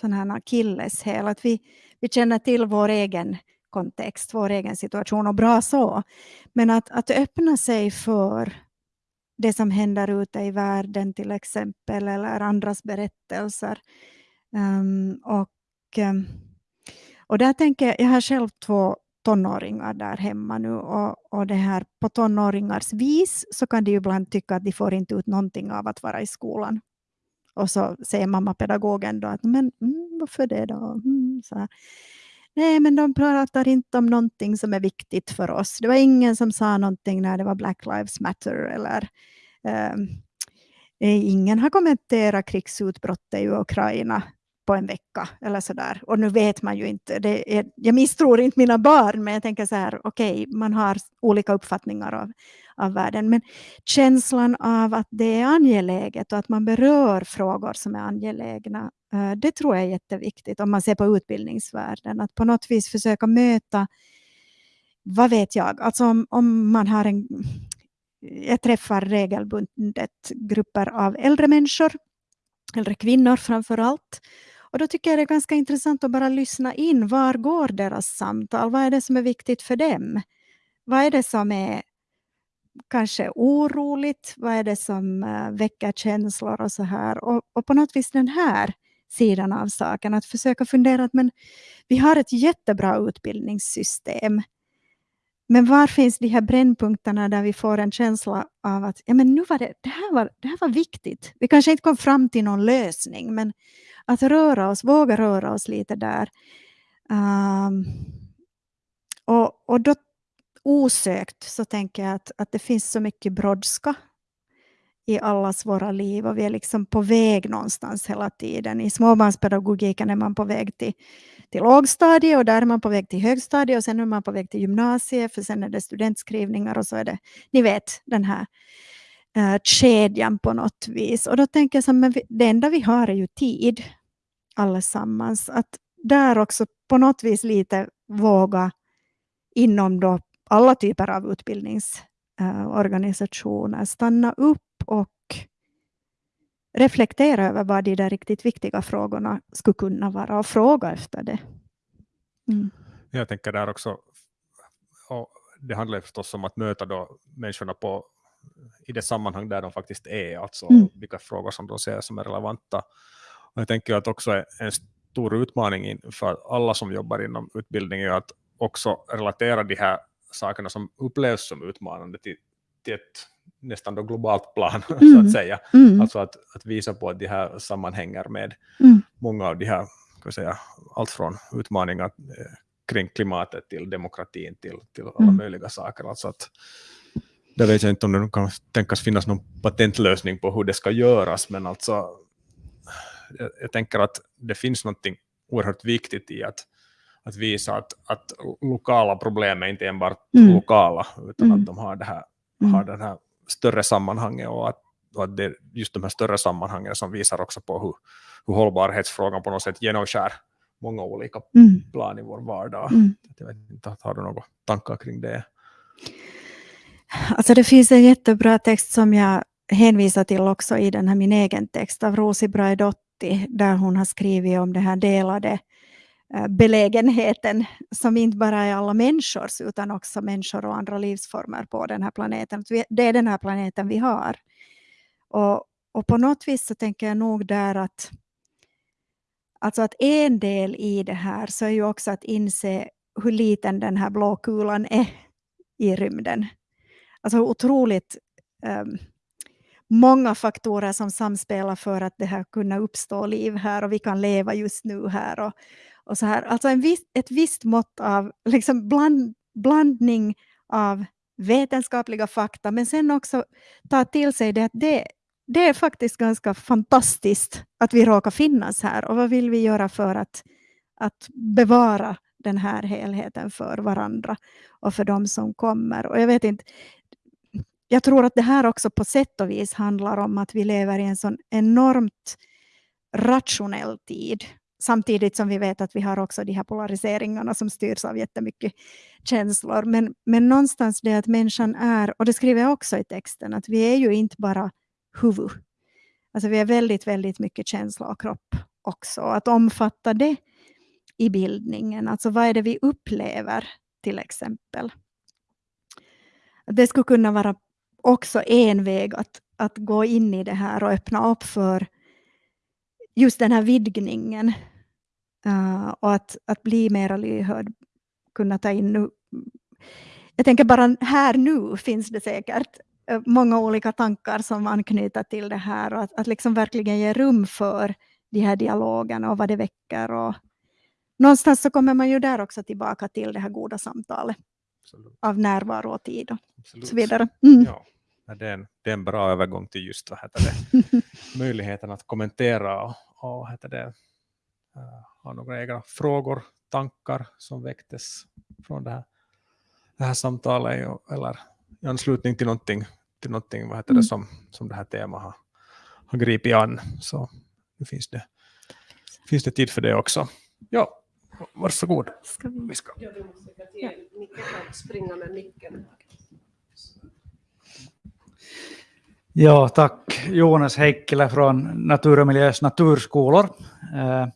sån här akilleshäl. Att vi, vi känner till vår egen kontext, vår egen situation och bra så. Men att, att öppna sig för det som händer ute i världen till exempel eller andras berättelser. Um, och, um, och där tänker jag, jag har själv två tonåringar där hemma nu och, och det här på tonåringars vis så kan de ju ibland tycka att de får inte ut någonting av att vara i skolan. Och så säger mammapedagogen då att men mm, varför det då? Mm, så här. Nej, men de pratar inte om någonting som är viktigt för oss. Det var ingen som sa någonting när det var Black Lives Matter eller ehm, eh, ingen har kommenterat krigsutbrottet i Ukraina på en vecka eller så där. Och nu vet man ju inte. Det är, jag misstror inte mina barn, men jag tänker så här, okej, okay, man har olika uppfattningar av, av världen. Men känslan av att det är angeläget och att man berör frågor som är angelägna, eh, det tror jag är jätteviktigt om man ser på utbildningsvärlden. Att på något vis försöka möta, vad vet jag, alltså om, om man har en jag träffar regelbundet grupper av äldre människor, äldre kvinnor framför allt. Och då tycker jag det är ganska intressant att bara lyssna in. Var går deras samtal? Vad är det som är viktigt för dem? Vad är det som är kanske oroligt? Vad är det som eh, väcker känslor och så här? Och, och på något vis den här sidan av saken, att försöka fundera att men vi har ett jättebra utbildningssystem. Men var finns de här brännpunkterna där vi får en känsla av att ja, men nu var det, det, här var, det här var viktigt. Vi kanske inte kom fram till någon lösning, men att röra oss, våga röra oss lite där. Um, och, och då osökt så tänker jag att, att det finns så mycket brådska i allas våra liv och vi är liksom på väg någonstans hela tiden. I småbarnspedagogiken är man på väg till, till lågstadiet och där är man på väg till högstadiet och sen är man på väg till gymnasiet för sen är det studentskrivningar och så är det, ni vet, den här uh, kedjan på något vis. Och då tänker jag så men vi, det enda vi har är ju tid allesammans. Att där också på något vis lite våga inom då alla typer av utbildningsorganisationer stanna upp och reflektera över vad de där riktigt viktiga frågorna skulle kunna vara och fråga efter det. Mm. Jag tänker där också, det handlar förstås om att möta då människorna på i det sammanhang där de faktiskt är, alltså Mm. vilka frågor som de ser som är relevanta. Och jag tänker att också en stor utmaning in- för alla som jobbar inom utbildning är att också relatera de här sakerna som upplevs som utmanande till, till ett nästan då globalt plan, [LAUGHS] så Mm. att säga. Mm. Alltså att, att visa på att de här sammanhänger med Mm. många av de här, vi säga, allt från utmaningar eh, kring klimatet till demokratin till, till alla Mm. möjliga saker. Alltså att, det vet jag inte om det kan tänkas finnas någon patentlösning på hur det ska göras, men alltså jag, jag tänker att det finns något oerhört viktigt i att, att visa att, att lokala problem är inte enbart Mm. lokala, utan Mm. att de har det här, Mm. har den här större sammanhanget och att, och att det är just de här större sammanhangen som visar också på hur, hur hållbarhetsfrågan på något sätt genomskär många olika Mm. plan i vår vardag. Mm. Jag vet inte, har du några tankar kring det? Alltså det finns en jättebra text som jag hänvisar till också i den här min egen text av Rosi Braidotti där hon har skrivit om den här delade eh, belägenheten som inte bara är alla människors utan också människor och andra livsformer på den här planeten. Det är den här planeten vi har. Och, och på något vis så tänker jag nog där att Alltså att en del i det här så är ju också att inse hur liten den här blå kulan är i rymden. Alltså hur otroligt um, många faktorer som samspelar för att det här kunna uppstå liv här och vi kan leva just nu här. Och, och så här. Alltså en viss, ett visst mått av liksom bland, blandning av vetenskapliga fakta men sen också ta till sig det att det, det är faktiskt ganska fantastiskt att vi råkar finnas här och vad vill vi göra för att, att bevara den här helheten för varandra och för de som kommer. Och jag vet inte, jag tror att det här också på sätt och vis handlar om att vi lever i en sån enormt rationell tid. Samtidigt som vi vet att vi har också de här polariseringarna som styrs av jättemycket känslor. Men, men någonstans det att människan är, och det skriver jag också i texten, att vi är ju inte bara huvud. Alltså vi är väldigt, väldigt mycket känsla och kropp också. Att omfatta det i bildningen, alltså vad är det vi upplever till exempel. Det skulle kunna vara också en väg att, att gå in i det här och öppna upp för just den här vidgningen. Uh, och att, att bli mera lyhörd, kunna ta in nu. Jag tänker bara här nu finns det säkert eh, många olika tankar som anknyter till det här och att, att liksom verkligen ge rum för de här dialogerna och vad det väcker. Och någonstans så kommer man ju där också tillbaka till det här goda samtalet Absolut. av närvaro och tid och Absolut. så vidare. Mm. Ja, det, är en, det är en bra övergång till just vad heter det, [LAUGHS] möjligheten att kommentera och, och heter det, uh, ha några egna frågor, tankar som väcktes från det här, det här samtalet eller i anslutning till någonting, till någonting vad heter det, Mm. som, som det här temat har, har gripit an. Så nu finns det, finns det tid för det också. Ja, varsågod. Ska vi... Vi ska. Ja, kan springa med micken. Ja, tack. Jonas Heikkilä från Natur och miljös naturskolor. Eh,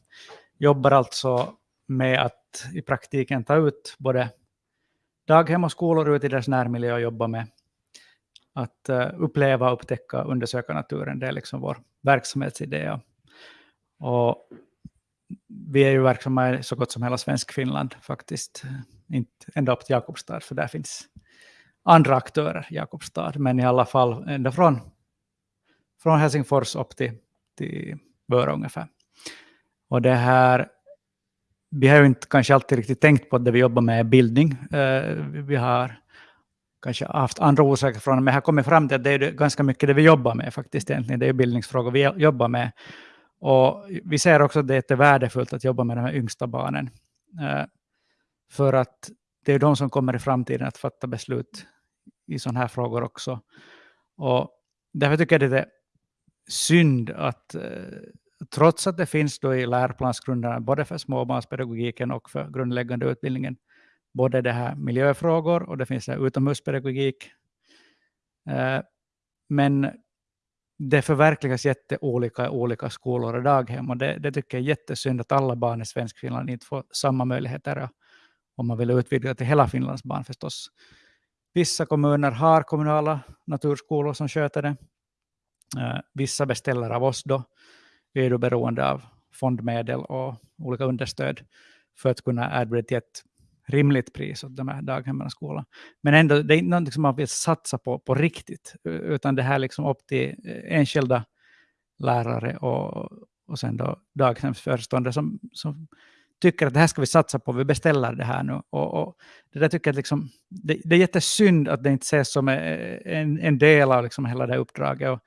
jobbar alltså med att i praktiken ta ut både daghem och skolor ut i deras närmiljö och jobba med att eh, uppleva, upptäcka och undersöka naturen. Det är liksom vår verksamhetsidé. Och vi är ju verksamma i så gott som hela Svenskfinland faktiskt. Inte ända upp till Jakobstad, för där finns andra aktörer i Jakobstad, men i alla fall ända från, från Helsingfors upp till, till Vörå ungefär. Och det här, vi har ju inte kanske alltid riktigt tänkt på att det vi jobbar med är bildning. Eh, vi har kanske haft andra orsaker från men jag har kommit fram till att det är ganska mycket det vi jobbar med faktiskt egentligen. Det är bildningsfrågor vi jobbar med. Och vi ser också att det är värdefullt att jobba med de här yngsta barnen. Eh, för att det är de som kommer i framtiden att fatta beslut i sådana här frågor också. Och därför tycker jag det är synd att eh, trots att det finns då i läroplansgrunderna både för småbarnspedagogiken och för grundläggande utbildningen både det här miljöfrågor och det finns det här utomhuspedagogik. Eh, men det förverkligas jätteolika i olika skolor och daghem och det, det tycker jag är jättesynd att alla barn i svensk Finland inte får samma möjligheter om man vill utvidga till hela Finlands barn förstås. Vissa kommuner har kommunala naturskolor som sköter det. Eh, vissa beställer av oss då. Vi är då beroende av fondmedel och olika understöd för att kunna erbjuda till ett rimligt pris åt de här daghemmen och skolan. Men ändå, det är inte något som man vill satsa på på riktigt, utan det här är liksom upp till eh, enskilda lärare och, och sen då daghemsföreståndare som, som tycker att det här ska vi satsa på, vi beställer det här nu. Och, och det där tycker jag liksom, det, det, är jättesynd att det inte ses som eh, en, en del av liksom hela det här uppdraget. Och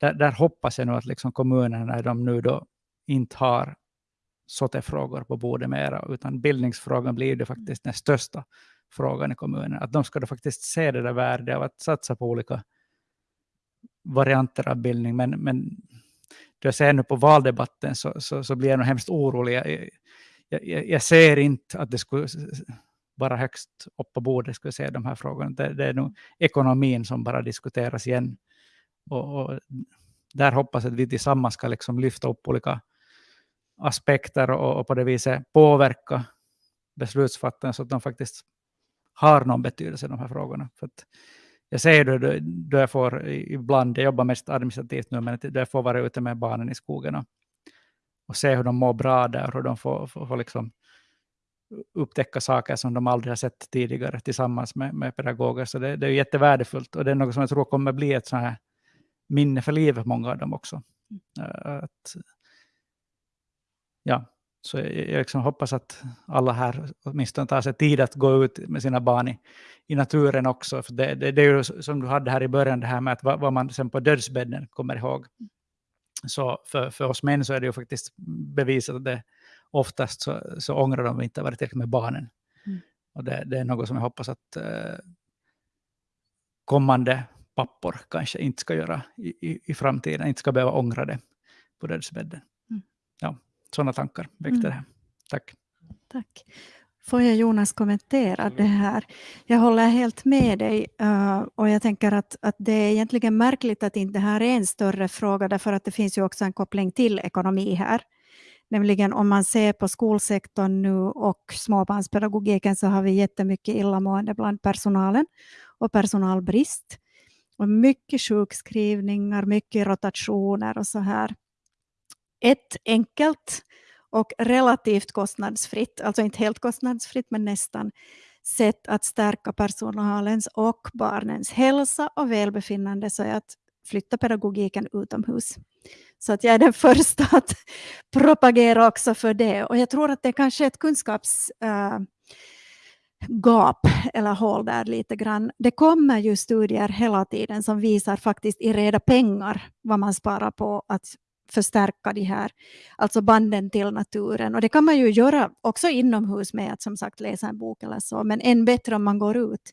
där, där hoppas jag nu att liksom kommunerna, när de nu då inte har SOTE-frågor på bordet mera, utan bildningsfrågan blir det faktiskt den största frågan i kommunen. Att de ska då faktiskt se det där värdet av att satsa på olika varianter av bildning. Men, men jag ser nu på valdebatten så, så, så blir jag nog hemskt orolig. Jag, jag, jag, ser inte att det skulle vara högst upp på bordet, skulle se de här frågorna. Det, det är nog ekonomin som bara diskuteras igen. Och, och där hoppas jag att vi tillsammans ska liksom lyfta upp olika aspekter och, och på det viset påverka beslutsfattarna så att de faktiskt har någon betydelse i de här frågorna. För jag ser det då jag får ibland, jag jobbar mest administrativt nu, men då jag får vara ute med barnen i skogen och, och se hur de mår bra där, hur de får, får, får liksom upptäcka saker som de aldrig har sett tidigare tillsammans med, med pedagoger. Så det, det är jättevärdefullt och det är något som jag tror kommer bli ett sånt här minne för livet, många av dem också. Eh, att, ja, så jag, jag liksom hoppas att alla här åtminstone tar sig tid att gå ut med sina barn i, i naturen också. För det, det, det, är ju som du hade här i början, det här med att vad, vad man sen på dödsbädden kommer ihåg. Så för, för oss män så är det ju faktiskt bevisat att det oftast så, så ångrar de inte varit tillräckligt med barnen. Mm. Och det, det, är något som jag hoppas att eh, kommande pappor kanske inte ska göra i, i, i framtiden, inte ska behöva ångra det på dödsbädden. Mm. Ja, sådana tankar väckte mm. det här. Tack. Tack. Får jag Jonas kommentera det här? Jag håller helt med dig uh, och jag tänker att, att det är egentligen märkligt att inte det här är en större fråga därför att det finns ju också en koppling till ekonomi här. Nämligen om man ser på skolsektorn nu och småbarnspedagogiken så har vi jättemycket illamående bland personalen och personalbrist. Och mycket sjukskrivningar, mycket rotationer och så här. Ett enkelt och relativt kostnadsfritt, alltså inte helt kostnadsfritt men nästan, sätt att stärka personalens och barnens hälsa och välbefinnande så är att flytta pedagogiken utomhus. Så att jag är den [LAUGHS] första att propagera också för det. Och jag tror att det kanske är ett kunskapsgap äh, eller hål där lite grann. Det kommer ju studier hela tiden som visar faktiskt i reda pengar vad man sparar på att förstärka de här alltså banden till naturen. Och det kan man ju göra också inomhus med att som sagt läsa en bok eller så, men än bättre om man går ut.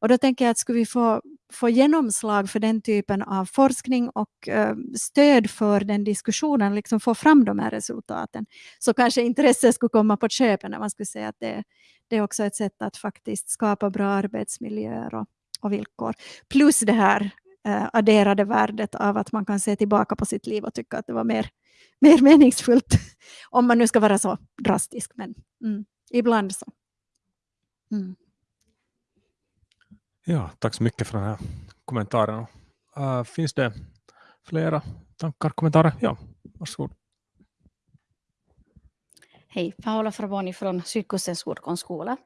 Och då tänker jag att skulle vi få, få genomslag för den typen av forskning och eh, stöd för den diskussionen, liksom få fram de här resultaten, så kanske intresset skulle komma på köpet när man skulle säga att det, det är också ett sätt att faktiskt skapa bra arbetsmiljöer och, och villkor. Plus det här adderade värdet av att man kan se tillbaka på sitt liv och tycka att det var mer, [LAUGHS] mer meningsfullt. [LAUGHS] Om man nu ska vara så drastisk, men mm, ibland så. Mm. Ja, tack så mycket för den här kommentaren. Uh, finns det flera tankar, kommentarer? Ja, varsågod. Hej, Paola Fraboni från Sydkustens ordkonstskola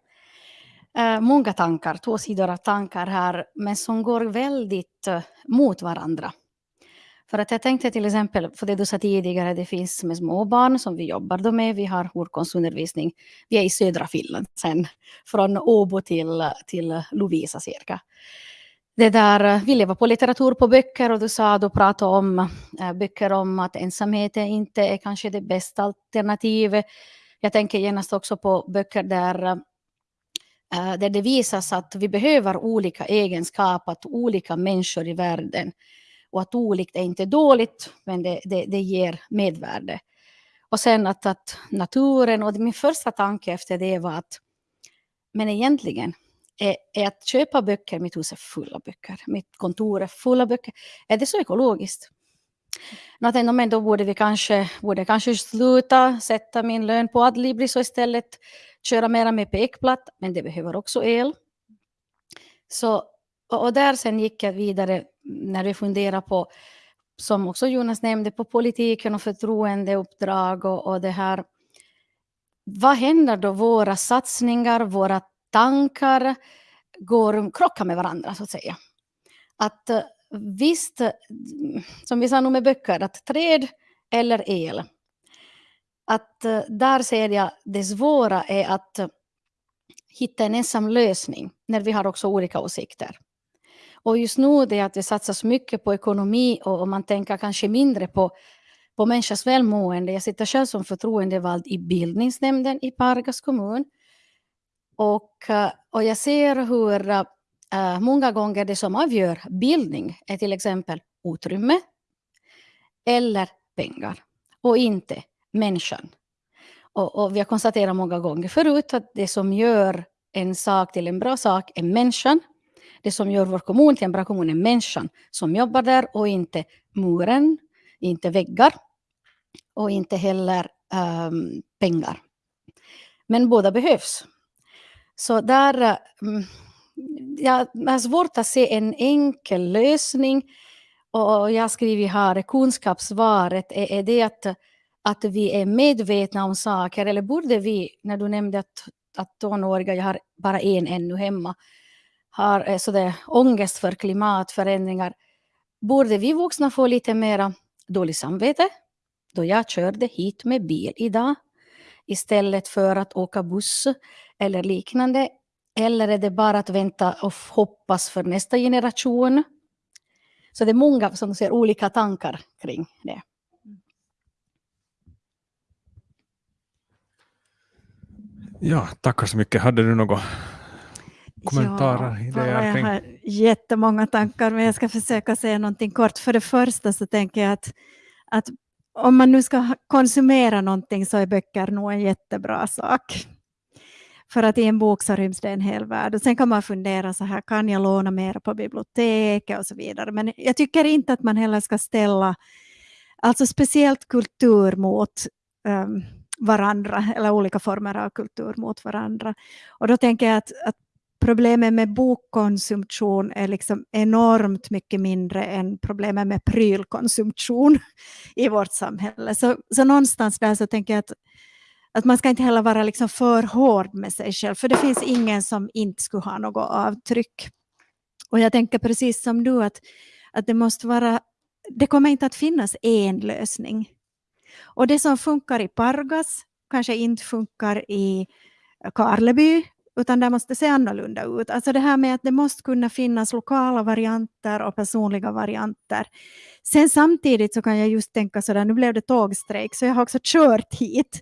eh, många tankar, två sidor av tankar här, men som går väldigt eh, mot varandra. För att jag tänkte till exempel, för det du sa tidigare, det finns med småbarn som vi jobbar då med. Vi har ordkonstundervisning. Vi är i södra Finland sen, från Åbo till, till Lovisa cirka. Det där, eh, vi lever på litteratur på böcker och du sa, du pratade om äh, böcker om att ensamhet inte är kanske det bästa alternativet. Jag tänker genast också på böcker där äh, Eh, där det visas att vi behöver olika egenskaper, att olika människor i världen och att olikt är inte dåligt, men det, det, det ger medvärde. Och sen att, att naturen, och min första tanke efter det var att men egentligen är, är att köpa böcker, mitt hus är fulla av böcker, mitt kontor är fulla av böcker, är det så ekologiskt? Något men då borde vi kanske, borde kanske sluta sätta min lön på Adlibris och istället köra mera med pekplatt, men det behöver också el. Så, och, där sen gick jag vidare när vi funderar på, som också Jonas nämnde, på politiken och förtroendeuppdrag och, och det här. Vad händer då våra satsningar, våra tankar går, krockar med varandra så att säga? Att eh, visst, som vi sa nu med böcker, att träd eller el. Att eh, där ser jag det svåra är att hitta en ensam lösning när vi har också olika åsikter. Och just nu det att det satsas mycket på ekonomi och, man tänker kanske mindre på, på människors välmående. Jag sitter själv som förtroendevald i bildningsnämnden i Pargas kommun. Och, eh, och jag ser hur eh, uh, många gånger det som avgör bildning är till exempel utrymme eller pengar och inte människan. Och, och vi har konstaterat många gånger förut att det som gör en sak till en bra sak är människan. Det som gör vår kommun till en bra kommun är människan som jobbar där och inte muren, inte väggar och inte heller um, pengar. Men båda behövs. Så där, um, jag har alltså svårt att se en enkel lösning. Och jag skriver här, kunskapssvaret är, är det att att vi är medvetna om saker, eller borde vi, när du nämnde att, att tonåriga, jag har bara en ännu hemma, har eh, sådär ångest för klimatförändringar, borde vi vuxna få lite mera dåligt samvete då jag körde hit med bil idag istället för att åka buss eller liknande? Eller är det bara att vänta och hoppas för nästa generation? Så det är många som ser olika tankar kring det. Ja, tackar så mycket. Hade du några kommentarer? Ja, idéer jag har jättemånga tankar, men jag ska försöka säga någonting kort. För det första så tänker jag att, att om man nu ska konsumera någonting så är böcker nog en jättebra sak. För att i en bok så ryms det en hel värld. Och sen kan man fundera så här, kan jag låna mer på biblioteket och så vidare. Men jag tycker inte att man heller ska ställa, alltså speciellt kultur mot um, varandra, eller olika former av kultur mot varandra. Och då tänker jag att, att problemet med bokkonsumtion är liksom enormt mycket mindre än problemet med prylkonsumtion [LAUGHS] i vårt samhälle. Så, så någonstans där så tänker jag att, att man ska inte heller vara liksom för hård med sig själv, för det finns ingen som inte skulle ha något avtryck. Och jag tänker precis som du att, att det måste vara, det kommer inte att finnas en lösning. Och det som funkar i Pargas kanske inte funkar i Karleby, utan det måste se annorlunda ut. Alltså det här med att det måste kunna finnas lokala varianter och personliga varianter. Sen samtidigt så kan jag just tänka sådär, nu blev det tågstrejk, så jag har också kört hit,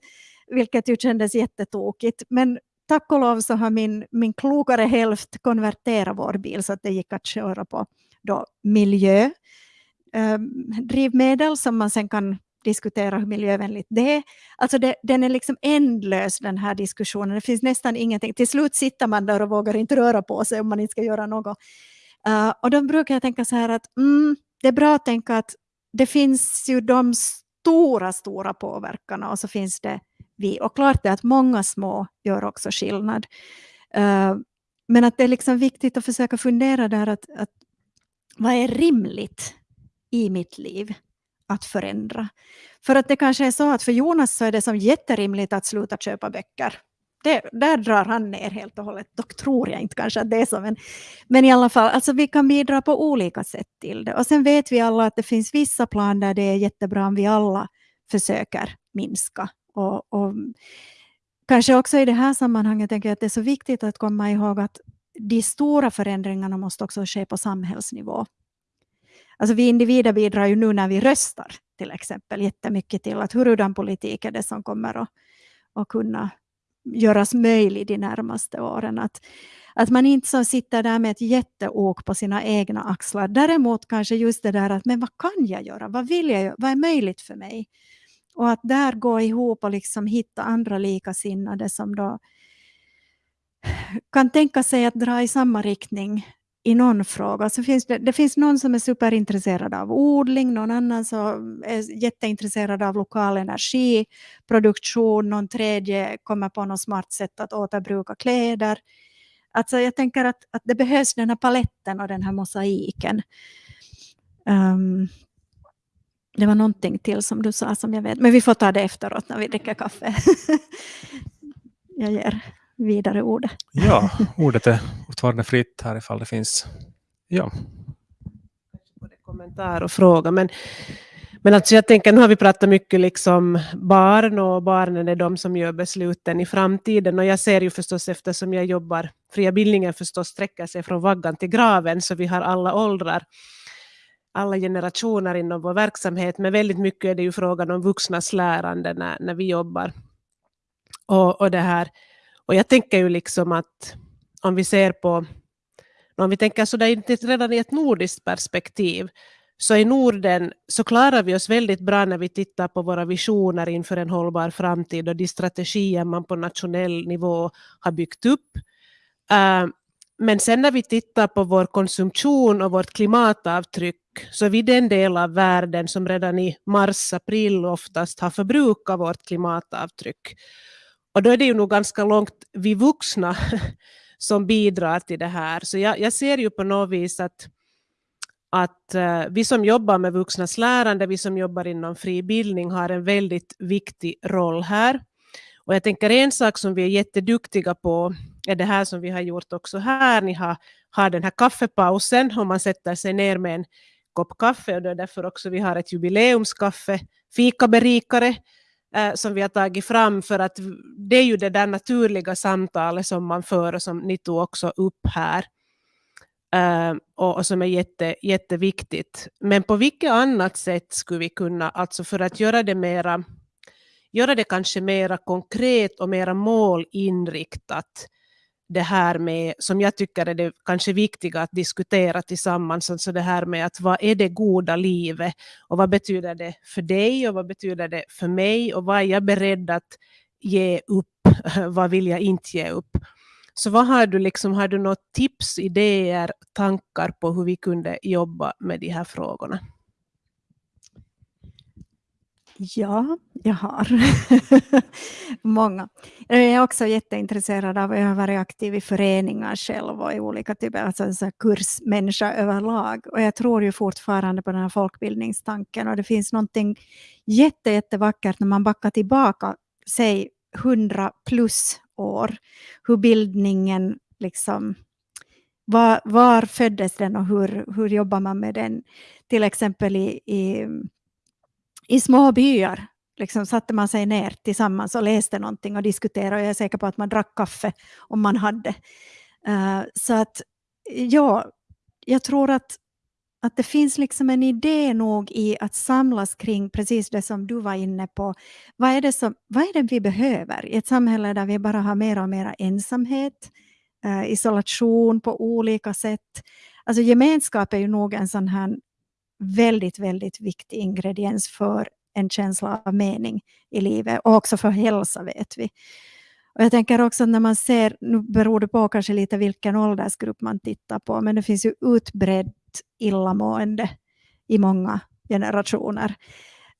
vilket ju kändes jättetokigt. Men tack och lov så har min, min klokare hälft konverterat vår bil så att det gick att köra på då miljö ehm, drivmedel som man sen kan diskutera hur miljövänligt det är. Alltså det, den är liksom ändlös den här diskussionen. Det finns nästan ingenting. Till slut sitter man där och vågar inte röra på sig om man inte ska göra något. Uh, och då brukar jag tänka så här att mm, det är bra att tänka att det finns ju de stora, stora påverkarna och så finns det vi. Och klart är att många små gör också skillnad. Eh, men att det är liksom viktigt att försöka fundera där att, att vad är rimligt i mitt liv? att förändra. För att det kanske är så att för Jonas så är det som jätterimligt att sluta köpa böcker. Det, där drar han ner helt och hållet. Dock tror jag inte kanske att det är så. Men, men i alla fall, alltså vi kan bidra på olika sätt till det. Och sen vet vi alla att det finns vissa plan där det är jättebra om vi alla försöker minska. Och, och kanske också i det här sammanhanget tänker jag att det är så viktigt att komma ihåg att de stora förändringarna måste också ske på samhällsnivå. Alltså vi individer bidrar ju nu när vi röstar till exempel jättemycket till att hurudan politik är det som kommer att, att kunna göras möjlig de närmaste åren. Att, att man inte så sitter där med ett jätteok på sina egna axlar. Däremot kanske just det där att men vad kan jag göra? Vad vill jag göra? Vad är möjligt för mig? Och att där gå ihop och liksom hitta andra likasinnade som då kan tänka sig att dra i samma riktning i någon fråga. Så finns det, det finns någon som är superintresserad av odling, någon annan som är jätteintresserad av lokal energiproduktion, någon tredje kommer på något smart sätt att återbruka kläder. Alltså jag tänker att, att det behövs den här paletten och den här mosaiken. Um, det var någonting till som du sa som jag vet, men vi får ta det efteråt när vi dricker kaffe. [LAUGHS] jag ger vidare ordet. Ja, ordet är fortfarande fritt här ifall det finns. Ja. Både kommentar och fråga, men, men alltså jag tänker, nu har vi pratat mycket liksom barn och barnen är de som gör besluten i framtiden och jag ser ju förstås eftersom jag jobbar, fria bildningen förstås sträcker sig från vaggan till graven så vi har alla åldrar alla generationer inom vår verksamhet, men väldigt mycket är det ju frågan om vuxnas lärande när, när vi jobbar. Och, och, det här. och jag tänker ju liksom att om vi ser på, om vi tänker sådär redan i ett nordiskt perspektiv, så i Norden så klarar vi oss väldigt bra när vi tittar på våra visioner inför en hållbar framtid och de strategier man på nationell nivå har byggt upp. Eh, men sen när vi tittar på vår konsumtion och vårt klimatavtryck så är vi den del av världen som redan i mars-april oftast har förbrukat vårt klimatavtryck. Och då är det ju nog ganska långt vi vuxna [LAUGHS] som bidrar till det här. Så jag, jag ser ju på något vis att, att eh, vi som jobbar med vuxnas lärande, vi som jobbar inom fri bildning har en väldigt viktig roll här. Och jag tänker en sak som vi är jätteduktiga på är det här som vi har gjort också här. Ni har, har den här kaffepausen och man sätter sig ner med en kopp kaffe och det är därför också vi har ett jubileumskaffe, fikaberikare, eh, som vi har tagit fram för att det är ju det där naturliga samtalet som man för och som ni tog också upp här. eh, och, och, som är jätte, jätteviktigt. Men på vilket annat sätt skulle vi kunna, alltså för att göra det mera, göra det kanske mera konkret och mera målinriktat, det här med, som jag tycker är det kanske viktiga att diskutera tillsammans, alltså det här med att vad är det goda livet och vad betyder det för dig och vad betyder det för mig och vad är jag beredd att ge upp, [LAUGHS] vad vill jag inte ge upp. Så vad har du, liksom, har du något tips, idéer, tankar på hur vi kunde jobba med de här frågorna? Ja, jag har. [LAUGHS] Många. Jag är också jätteintresserad av, jag har varit aktiv i föreningar själv och i olika typer, alltså så kursmänniska överlag. Och jag tror ju fortfarande på den här folkbildningstanken och det finns någonting jätte, jättevackert när man backar tillbaka, säg 100 plus år, hur bildningen liksom var, var föddes den och hur, hur jobbar man med den? Till exempel i, i i små byar liksom satte man sig ner tillsammans och läste någonting och diskuterade. Och jag är säker på att man drack kaffe om man hade. Uh, så att ja, jag tror att, att det finns liksom en idé nog i att samlas kring precis det som du var inne på. Vad är det, som, vad är det vi behöver i ett samhälle där vi bara har mer och mer ensamhet, uh, isolation på olika sätt. Alltså gemenskap är ju nog en sån här väldigt, väldigt viktig ingrediens för en känsla av mening i livet och också för hälsa vet vi. Och jag tänker också när man ser, nu beror det på kanske lite vilken åldersgrupp man tittar på, men det finns ju utbrett illamående i många generationer.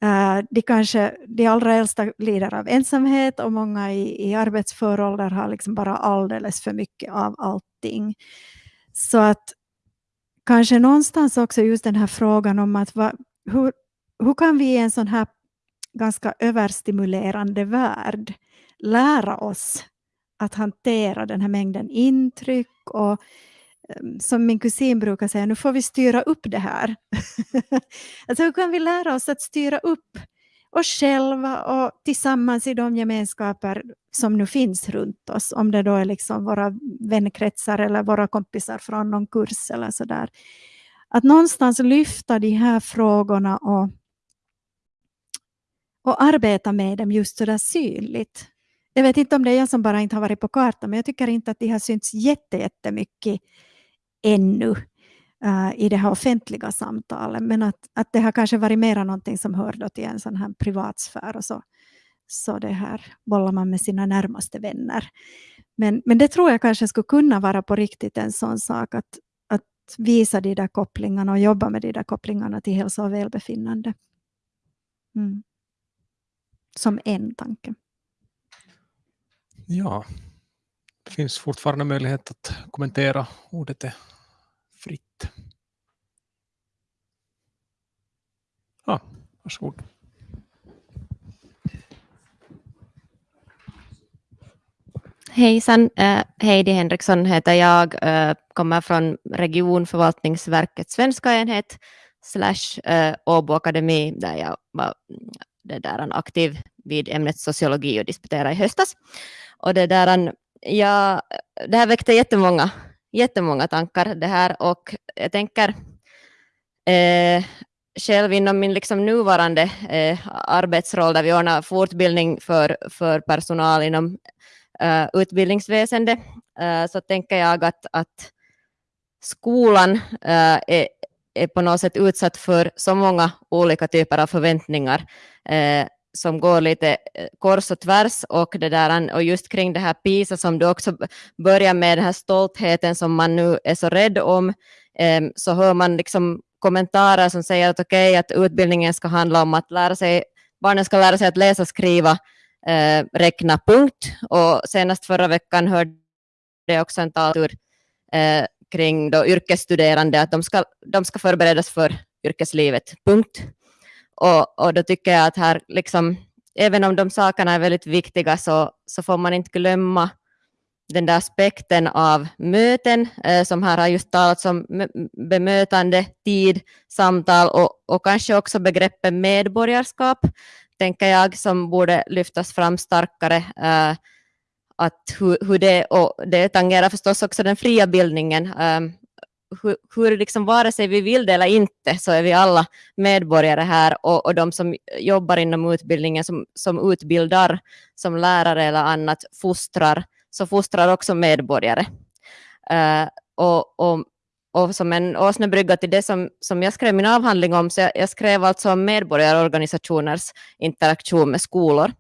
Uh, de, kanske, de allra äldsta lider av ensamhet och många i, i arbetsför ålder har liksom bara alldeles för mycket av allting. Så att kanske någonstans också just den här frågan om att va, hur, hur kan vi i en sån här ganska överstimulerande värld lära oss att hantera den här mängden intryck och ehm, som min kusin brukar säga, nu får vi styra upp det här. [LAUGHS] alltså hur kan vi lära oss att styra upp oss själva och tillsammans i de gemenskaper som nu finns runt oss, om det då är liksom våra vänkretsar eller våra kompisar från någon kurs eller sådär. Att någonstans lyfta de här frågorna och, och arbeta med dem just sådär synligt. Jag vet inte om det är jag som bara inte har varit på kartan, men jag tycker inte att de har synts jättemycket ännu uh, i det här offentliga samtalet. Men att, att det har kanske varit mera någonting som hör till en sån här privatsfär och så, så det här bollar man med sina närmaste vänner. Men, men det tror jag kanske skulle kunna vara på riktigt en sån sak att, att visa de där kopplingarna och jobba med de där kopplingarna till hälsa och välbefinnande. Mm. Som en tanke. Ja, Det finns fortfarande möjlighet att kommentera. Ordet är fritt. Ja, varsågod. Hejsan, eh, Heidi Henriksson heter jag, eh, kommer från regionförvaltningsverkets svenska enhet slash eh, Åbo Akademi där jag var mm, det där, aktiv vid ämnet sociologi och disputerade i höstas. Och det, där, ja, det här väckte jättemånga, jättemånga tankar det här och jag tänker eh, själv inom min liksom nuvarande eh, arbetsroll där vi ordnar fortbildning för, för personal inom eh, utbildningsväsendet eh, så tänker jag att, att skolan eh, är, är på något sätt utsatt för så många olika typer av förväntningar eh, som går lite eh, kors och tvärs och, det där, och just kring det här PISA som du också börjar med, den här stoltheten som man nu är så rädd om, ehm, så hör man liksom kommentarer som säger att okej, okay, att utbildningen ska handla om att lära sig, barnen ska lära sig att läsa, skriva, eh, räkna punkt. Och senast förra veckan hörde jag också en taltur eh, kring då yrkesstuderande, att de ska, de ska förberedas för yrkeslivet, punkt. Och, och då tycker jag att här, liksom, även om de sakerna är väldigt viktiga, så, så får man inte glömma den där aspekten av möten, eh, som här har just talats om bemötande, tid, samtal och, och kanske också begreppet medborgarskap, tänker jag, som borde lyftas fram starkare. Eh, att hur, hur, det, och det tangerar förstås också den fria bildningen. eh, hur, hur liksom, vare sig vi vill det eller inte så är vi alla medborgare här och, och de som jobbar inom utbildningen som, som utbildar som lärare eller annat fostrar, så fostrar också medborgare. Uh, och, och och som en åsnebrygga till det som, som jag skrev min avhandling om, så jag, jag skrev alltså om medborgarorganisationers interaktion med skolor.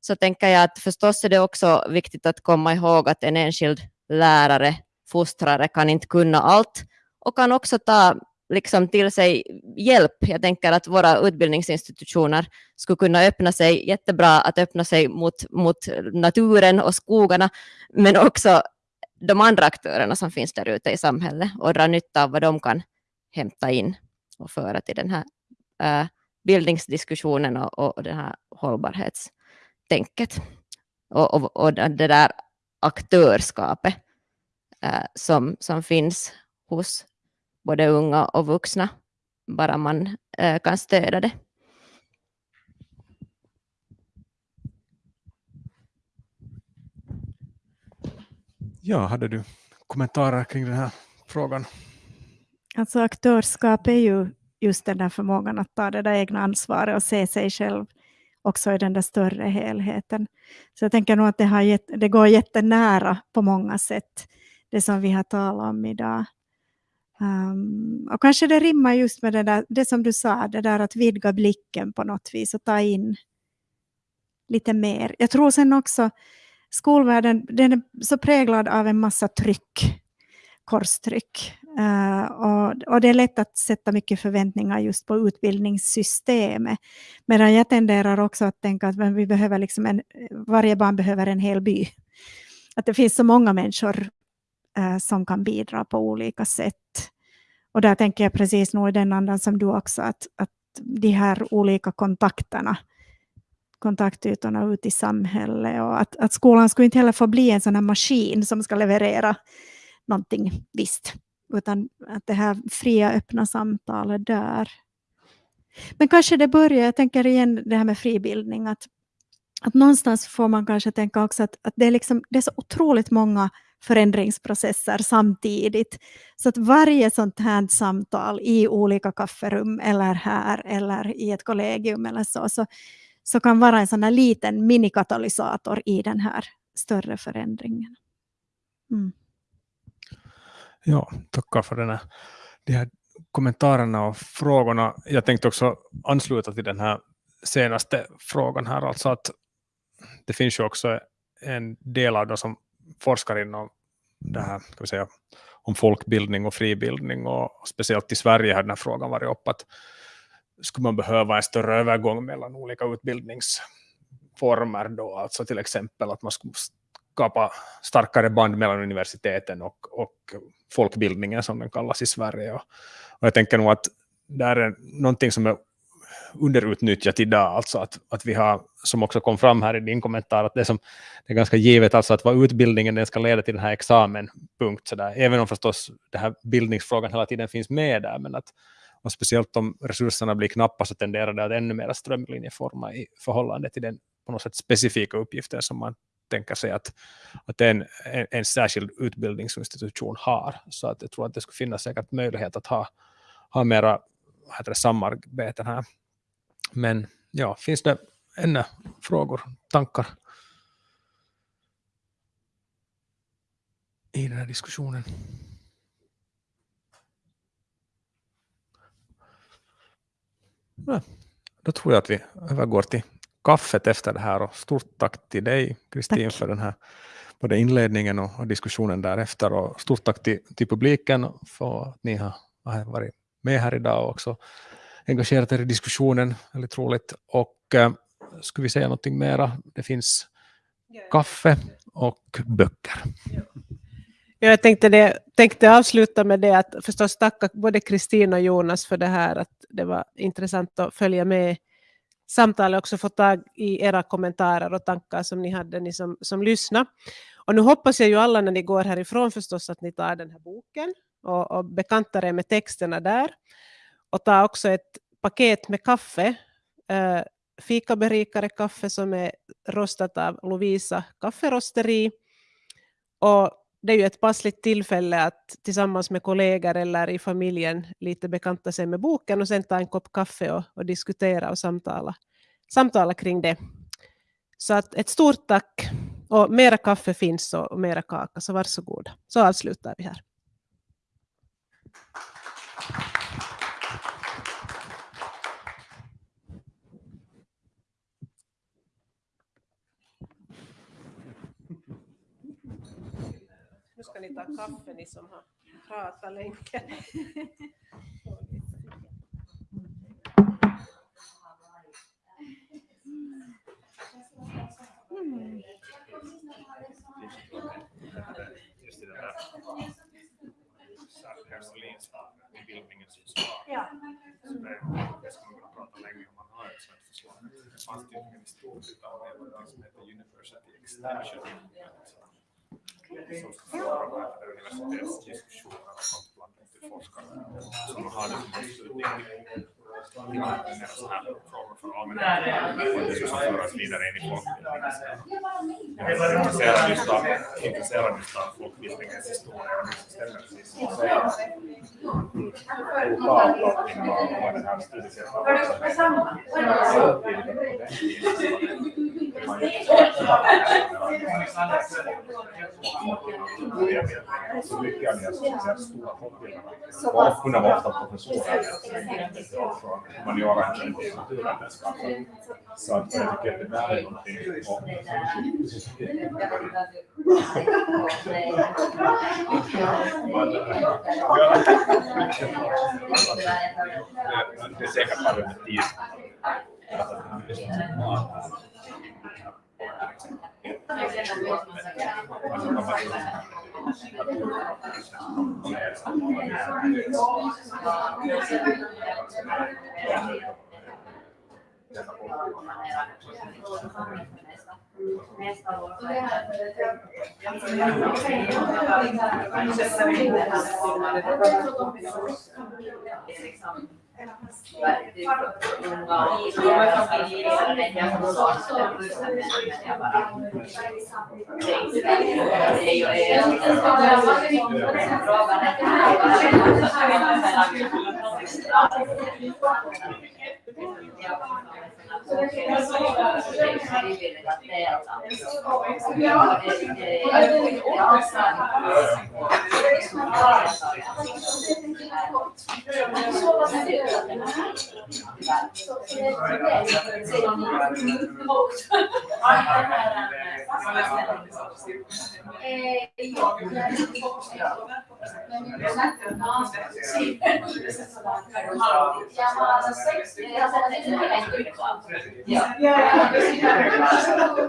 Så tänker jag att förstås är det också viktigt att komma ihåg att en enskild lärare, fostrare kan inte kunna allt och kan också ta liksom till sig hjälp. Jag tänker att våra utbildningsinstitutioner skulle kunna öppna sig jättebra att öppna sig mot, mot naturen och skogarna, men också de andra aktörerna som finns där ute i samhället och dra nytta av vad de kan hämta in och föra till den här äh, bildningsdiskussionen och, och det här hållbarhetstänket. Och, och, och det där aktörskapet äh, som, som finns hos både unga och vuxna, bara man äh, kan stödja det. Ja, hade du kommentarer kring den här frågan? Alltså aktörskap är ju just den där förmågan att ta det där egna ansvaret och se sig själv också i den där större helheten. Så jag tänker nog att det, har gett, det går jättenära på många sätt, det som vi har talat om idag. Um, och kanske det rimmar just med det, där, det som du sa, det där att vidga blicken på något vis och ta in lite mer. Jag tror sen också skolvärlden den är så präglad av en massa tryck, korstryck. Uh, och, och, det är lätt att sätta mycket förväntningar just på utbildningssystemet. Medan jag tenderar också att tänka att vi behöver liksom en, varje barn behöver en hel by. Att det finns så många människor uh, som kan bidra på olika sätt. Och där tänker jag precis nog i den andan som du också, att, att de här olika kontakterna kontaktytorna ut i samhället och att, att skolan skulle inte heller få bli en sån här maskin som ska leverera någonting visst, utan att det här fria öppna samtalet där. Men kanske det börjar, jag tänker igen det här med fribildning, att, att någonstans får man kanske tänka också att, att det, är liksom, det är så otroligt många förändringsprocesser samtidigt. Så att varje sånt här samtal i olika kafferum eller här eller i ett kollegium eller så, så så kan vara en sån här liten minikatalysator i den här större förändringen. Mm. Ja, tackar för den här, de här kommentarerna och frågorna. Jag tänkte också ansluta till den här senaste frågan här, alltså att det finns ju också en del av de som forskar inom det här, ska vi säga, om folkbildning och fribildning och speciellt i Sverige har den här frågan varit uppe att skulle man behöva en större övergång mellan olika utbildningsformer då, alltså till exempel att man skulle skapa starkare band mellan universiteten och, och folkbildningen som den kallas i Sverige. Och, och jag tänker nog att det är någonting som är underutnyttjat idag, alltså att, att vi har, som också kom fram här i din kommentar, att det, som, det är ganska givet alltså att vad utbildningen den ska leda till den här examen, punkt. Så där. Även om förstås den här bildningsfrågan hela tiden finns med där, men att och speciellt om resurserna blir knappa så tenderar det att ännu mer strömlinjeforma i förhållande till den på något sätt specifika uppgiften som man tänker sig att, att en, en, en särskild utbildningsinstitution har. Så att jag tror att det skulle finnas säkert möjlighet att ha, ha mera heter det, samarbeten här. Men ja, finns det ännu frågor, tankar i den här diskussionen? Ja, då tror jag att vi övergår till kaffet efter det här och stort tack till dig Kristin för den här både inledningen och, och, diskussionen därefter. Och stort tack till, till publiken för att ni har, har varit med här idag och också engagerat er i diskussionen, väldigt roligt. Och eh, äh, skulle vi säga någonting mera? Det finns kaffe och böcker. Jag tänkte, det, tänkte avsluta med det att förstås tacka både Kristin och Jonas för det här, att det var intressant att följa med samtalet också få tag i era kommentarer och tankar som ni hade, ni som, som lyssnade. Och nu hoppas jag ju alla när ni går härifrån förstås att ni tar den här boken och, och bekantar er med texterna där. Och ta också ett paket med kaffe, äh, fikaberikare kaffe som är rostat av Lovisa kafferosteri. Och det är ju ett passligt tillfälle att tillsammans med kollegor eller i familjen lite bekanta sig med boken och sen ta en kopp kaffe och, och diskutera och samtala, samtala kring det. Så att ett stort tack och mera kaffe finns och mera kaka, så varsågoda. Så avslutar vi här. Ska ni ta kaffe ni som har pratat länge. Mm. Ja. Det ska man kunna prata länge om man har ett sådant förslag. Det fanns tydligen i stort utan som heter University Extension som ska föra universitetsdiskussioner och sånt bland forskare som har det som avslutning mer sådana här frågor för allmänheten ska föras vidare in i folkbildningen. Jag är intresserad just av, intresserad just av folkbildningens historia och som du säger. Lokalplottning och den här studiecirkeln så mycket av de stora folkbildarna kunde vara ofta professorer från humaniora eller naturvetenskap. Så att jag tycker att det där är någonting. Det är säkert bara under tid. Necessariamente è la passione che fa la scrivere la terra, le Sì, nel senso da... Siamo alla sesta... Yeah. Yeah.